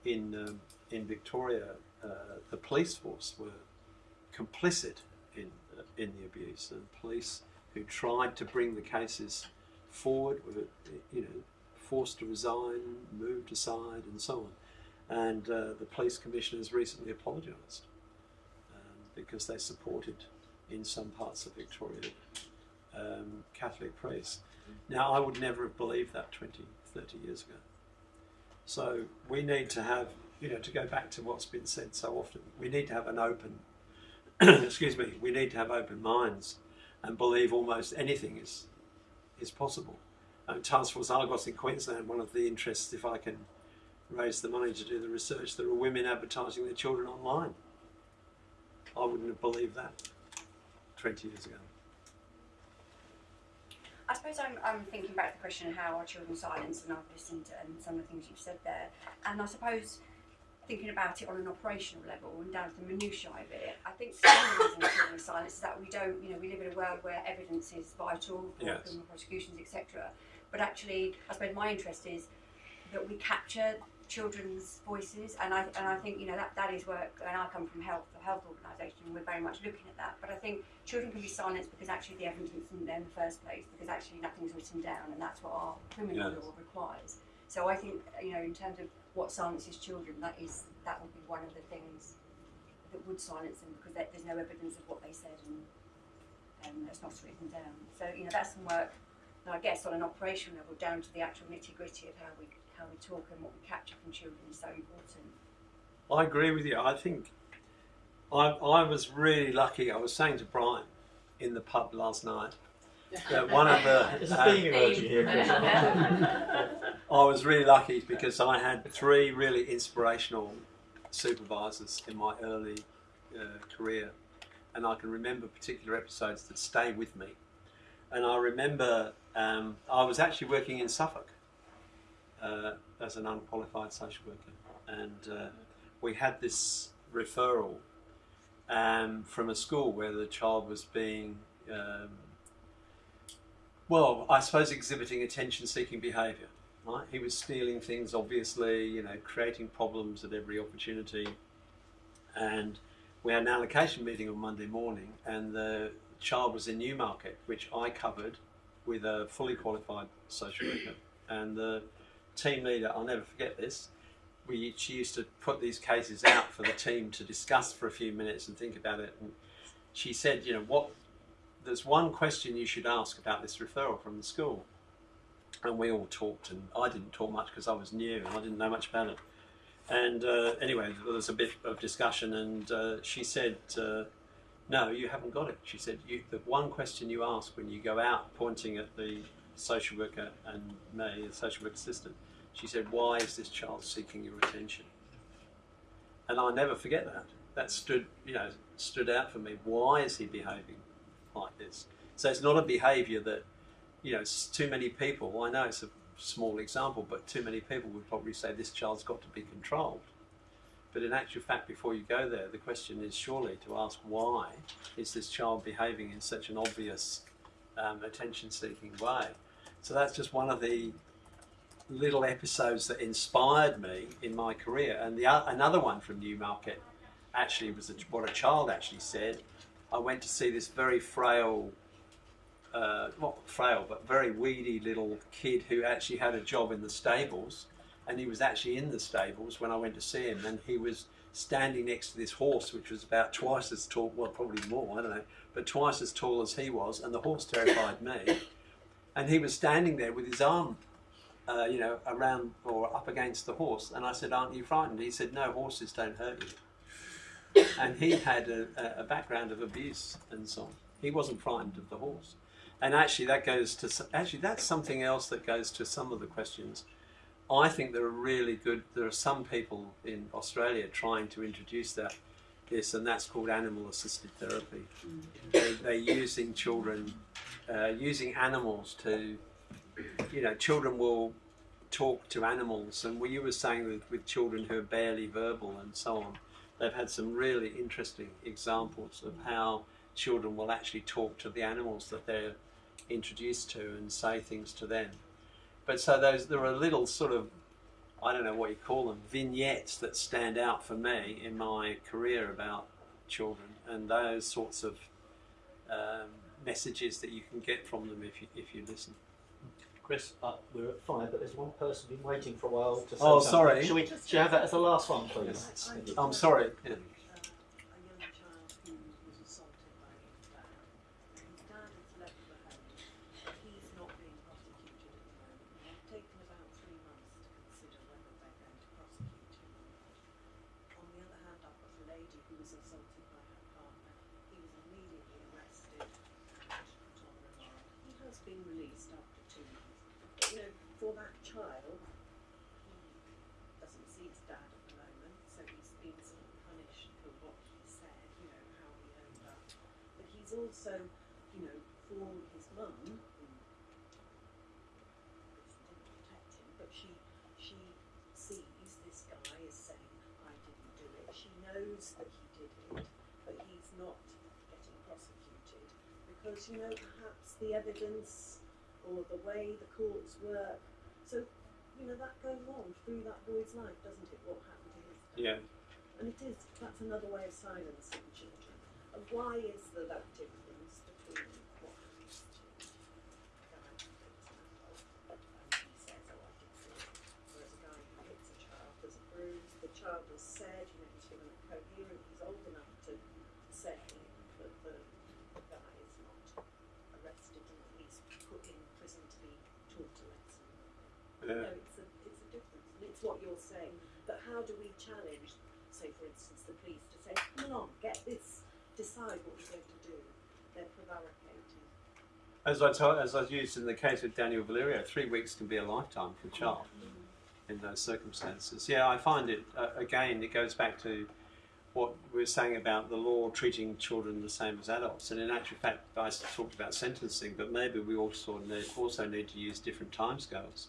in um, in Victoria, uh, the police force were complicit in uh, in the abuse, and police who tried to bring the cases forward were, you know, forced to resign, moved aside, and so on. And uh, the police commissioners recently apologised um, because they supported, in some parts of Victoria, um, Catholic priests. Now, I would never have believed that 20, 30 years ago. So we need to have, you know, to go back to what's been said so often, we need to have an open, excuse me, we need to have open minds and believe almost anything is is possible. Um, Task Force Argos in Queensland, one of the interests, if I can raise the money to do the research, there are women advertising their children online. I wouldn't have believed that 20 years ago. I suppose I'm, I'm thinking back to the question of how are children silenced, and I've listened to um, some of the things you've said there. And I suppose thinking about it on an operational level and down to the minutiae of it, I think some of the reason children are silenced is that we don't, you know, we live in a world where evidence is vital for Yes. criminal prosecutions, etc. But actually, I suppose my interest is that we capture children's voices, and I and I think you know that that is work. And I come from health, a health organisation, and we're very much looking at that. But I think children can be silenced because actually the evidence isn't there in the first place, because actually nothing's written down, and that's what our criminal Yes. law requires. So I think you know in terms of what silences children, that is that would be one of the things that would silence them because there's no evidence of what they said and um, it's not written down. So you know that's some work. I guess on an operational level, down to the actual nitty gritty of how we how we talk and what we capture from children is so important. I agree with you. I think I, I was really lucky. I was saying to Brian in the pub last night that one of the. There's a uh, theme emerging here, Chris. I was really lucky because I had three really inspirational supervisors in my early uh, career, and I can remember particular episodes that stay with me. And I remember um, I was actually working in Suffolk uh, as an unqualified social worker, and uh, we had this referral um, from a school where the child was being um, well, I suppose exhibiting attention-seeking behaviour. Right? He was stealing things, obviously, you know, creating problems at every opportunity. And we had an allocation meeting on Monday morning, and the child was in Newmarket, which I covered with a fully qualified social worker. And the team leader, I'll never forget this. We she used to put these cases out for the team to discuss for a few minutes and think about it. And she said, you know, what there's one question you should ask about this referral from the school. And we all talked, and I didn't talk much because I was new and I didn't know much about it. And uh, anyway, there was a bit of discussion, and uh, she said, uh, "No, you haven't got it." She said, you, "The one question you ask when you go out pointing at the social worker and me, the social work assistant, she said, "Why is this child seeking your attention?" And I'll never forget that. That stood, you know, stood out for me. Why is he behaving like this? So it's not a behaviour that, you know, too many people. I know it's a small example, but too many people would probably say this child's got to be controlled. But in actual fact, before you go there, the question is surely to ask why is this child behaving in such an obvious um, attention-seeking way? So that's just one of the little episodes that inspired me in my career. And the another one from Newmarket actually was a, what a child actually said. I went to see this very frail, uh, not frail, but very weedy little kid who actually had a job in the stables. And he was actually in the stables when I went to see him. And he was standing next to this horse, which was about twice as tall, well, probably more, I don't know, but twice as tall as he was. And the horse terrified me. And he was standing there with his arm uh, you know, around or up against the horse. And I said, "Aren't you frightened?" He said, "No, horses don't hurt you." And he had a, a- background of abuse and so on. He wasn't frightened of the horse. And actually, that goes to actually that's something else that goes to some of the questions. I think there are really good. There are some people in Australia trying to introduce that this, and that's called animal-assisted therapy. They, they're using children, uh, using animals to you know, children will talk to animals, and you were saying with, with children who are barely verbal and so on, they've had some really interesting examples of how children will actually talk to the animals that they're introduced to and say things to them. But so those there are little sort of I don't know what you call them vignettes that stand out for me in my career about children and those sorts of um, messages that you can get from them if you if you listen. Chris, uh, we're at five, but there's one person been waiting for a while to say Oh, something. sorry. Shall we, shall we have that as the last one, please? Thank. I'm sorry. Yeah. a young child who was assaulted by his dad. His dad has left the home. He's not being prosecuted at the moment. They've taken about three months to consider whether they're going to prosecute him or not. On the other hand, I've got a lady who was assaulted by her partner. He was immediately arrested and put on remand. He has been released after two months. But, you know, for that child, he doesn't see his dad at the moment, so he's been sort of punished for what he said, you know, how he owned up. But he's also, you know, for his mum, who didn't protect him, but she she sees this guy as saying, I didn't do it. She knows that he did it, but he's not getting prosecuted because, you know, perhaps the evidence or the way the courts work. So you know, that goes on through that boy's life, doesn't it? What happened to his dad? Yeah. And it is, that's another way of silencing children. And why is there that difference between what happens to a guy who hits an adult and he says, oh, I did see it, whereas a guy who hits a child, there's a bruise, the child has said, you know, he's feeling coherent, he's old enough Yeah. know it's a it's a it's what you're saying. But how do we challenge, say for instance, the police to say, "Come on, get this, decide what we're going to do." They're prevaricating. As I told, as I used in the case with Daniel Valerio, three weeks can be a lifetime for a child in those circumstances. Yeah, I find it uh, again. It goes back to what we were saying about the law treating children the same as adults. And in actual fact, I talked about sentencing, but maybe we also need, also need to use different timescales.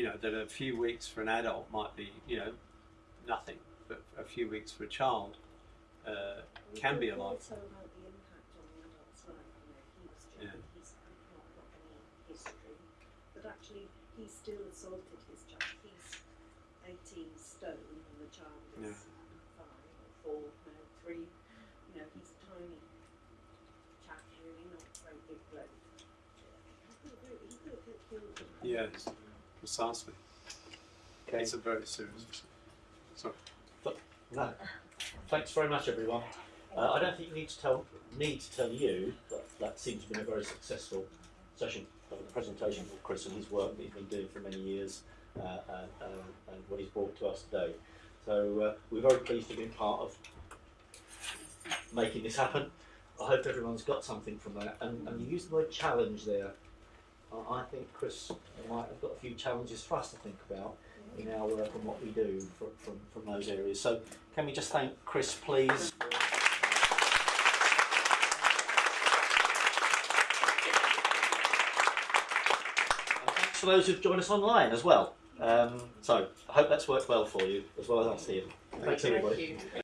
You know, that a few weeks for an adult might be, you know, nothing, but a few weeks for a child uh, can be a lifetime. Also about the impact on the adult's life. You know, he was Yeah. He's not got any history, but actually he still assaulted his child. He's 18 stone and the child is Yeah. five or four, no, three. You know, he's a tiny chap, really, not a very big bloke. He could have, he could have killed him. Yes, precisely. Okay. It's a very serious. issue. Sorry. No. Thanks very much, everyone. Uh, I don't think you need to tell need to tell you that that seems to have been a very successful session of the presentation from Chris and his work that he's been doing for many years uh, uh, uh, and what he's brought to us today. So uh, we're very pleased to be part of making this happen. I hope everyone's got something from that. And, and you used the word challenge there. I I think Chris might have got a few challenges for us to think about in our work and what we do from, from, from those areas. So can we just thank Chris, please? And thanks for those who've joined us online as well. Um, so I hope that's worked well for you as well as us here. Thanks you. everybody. Thank you.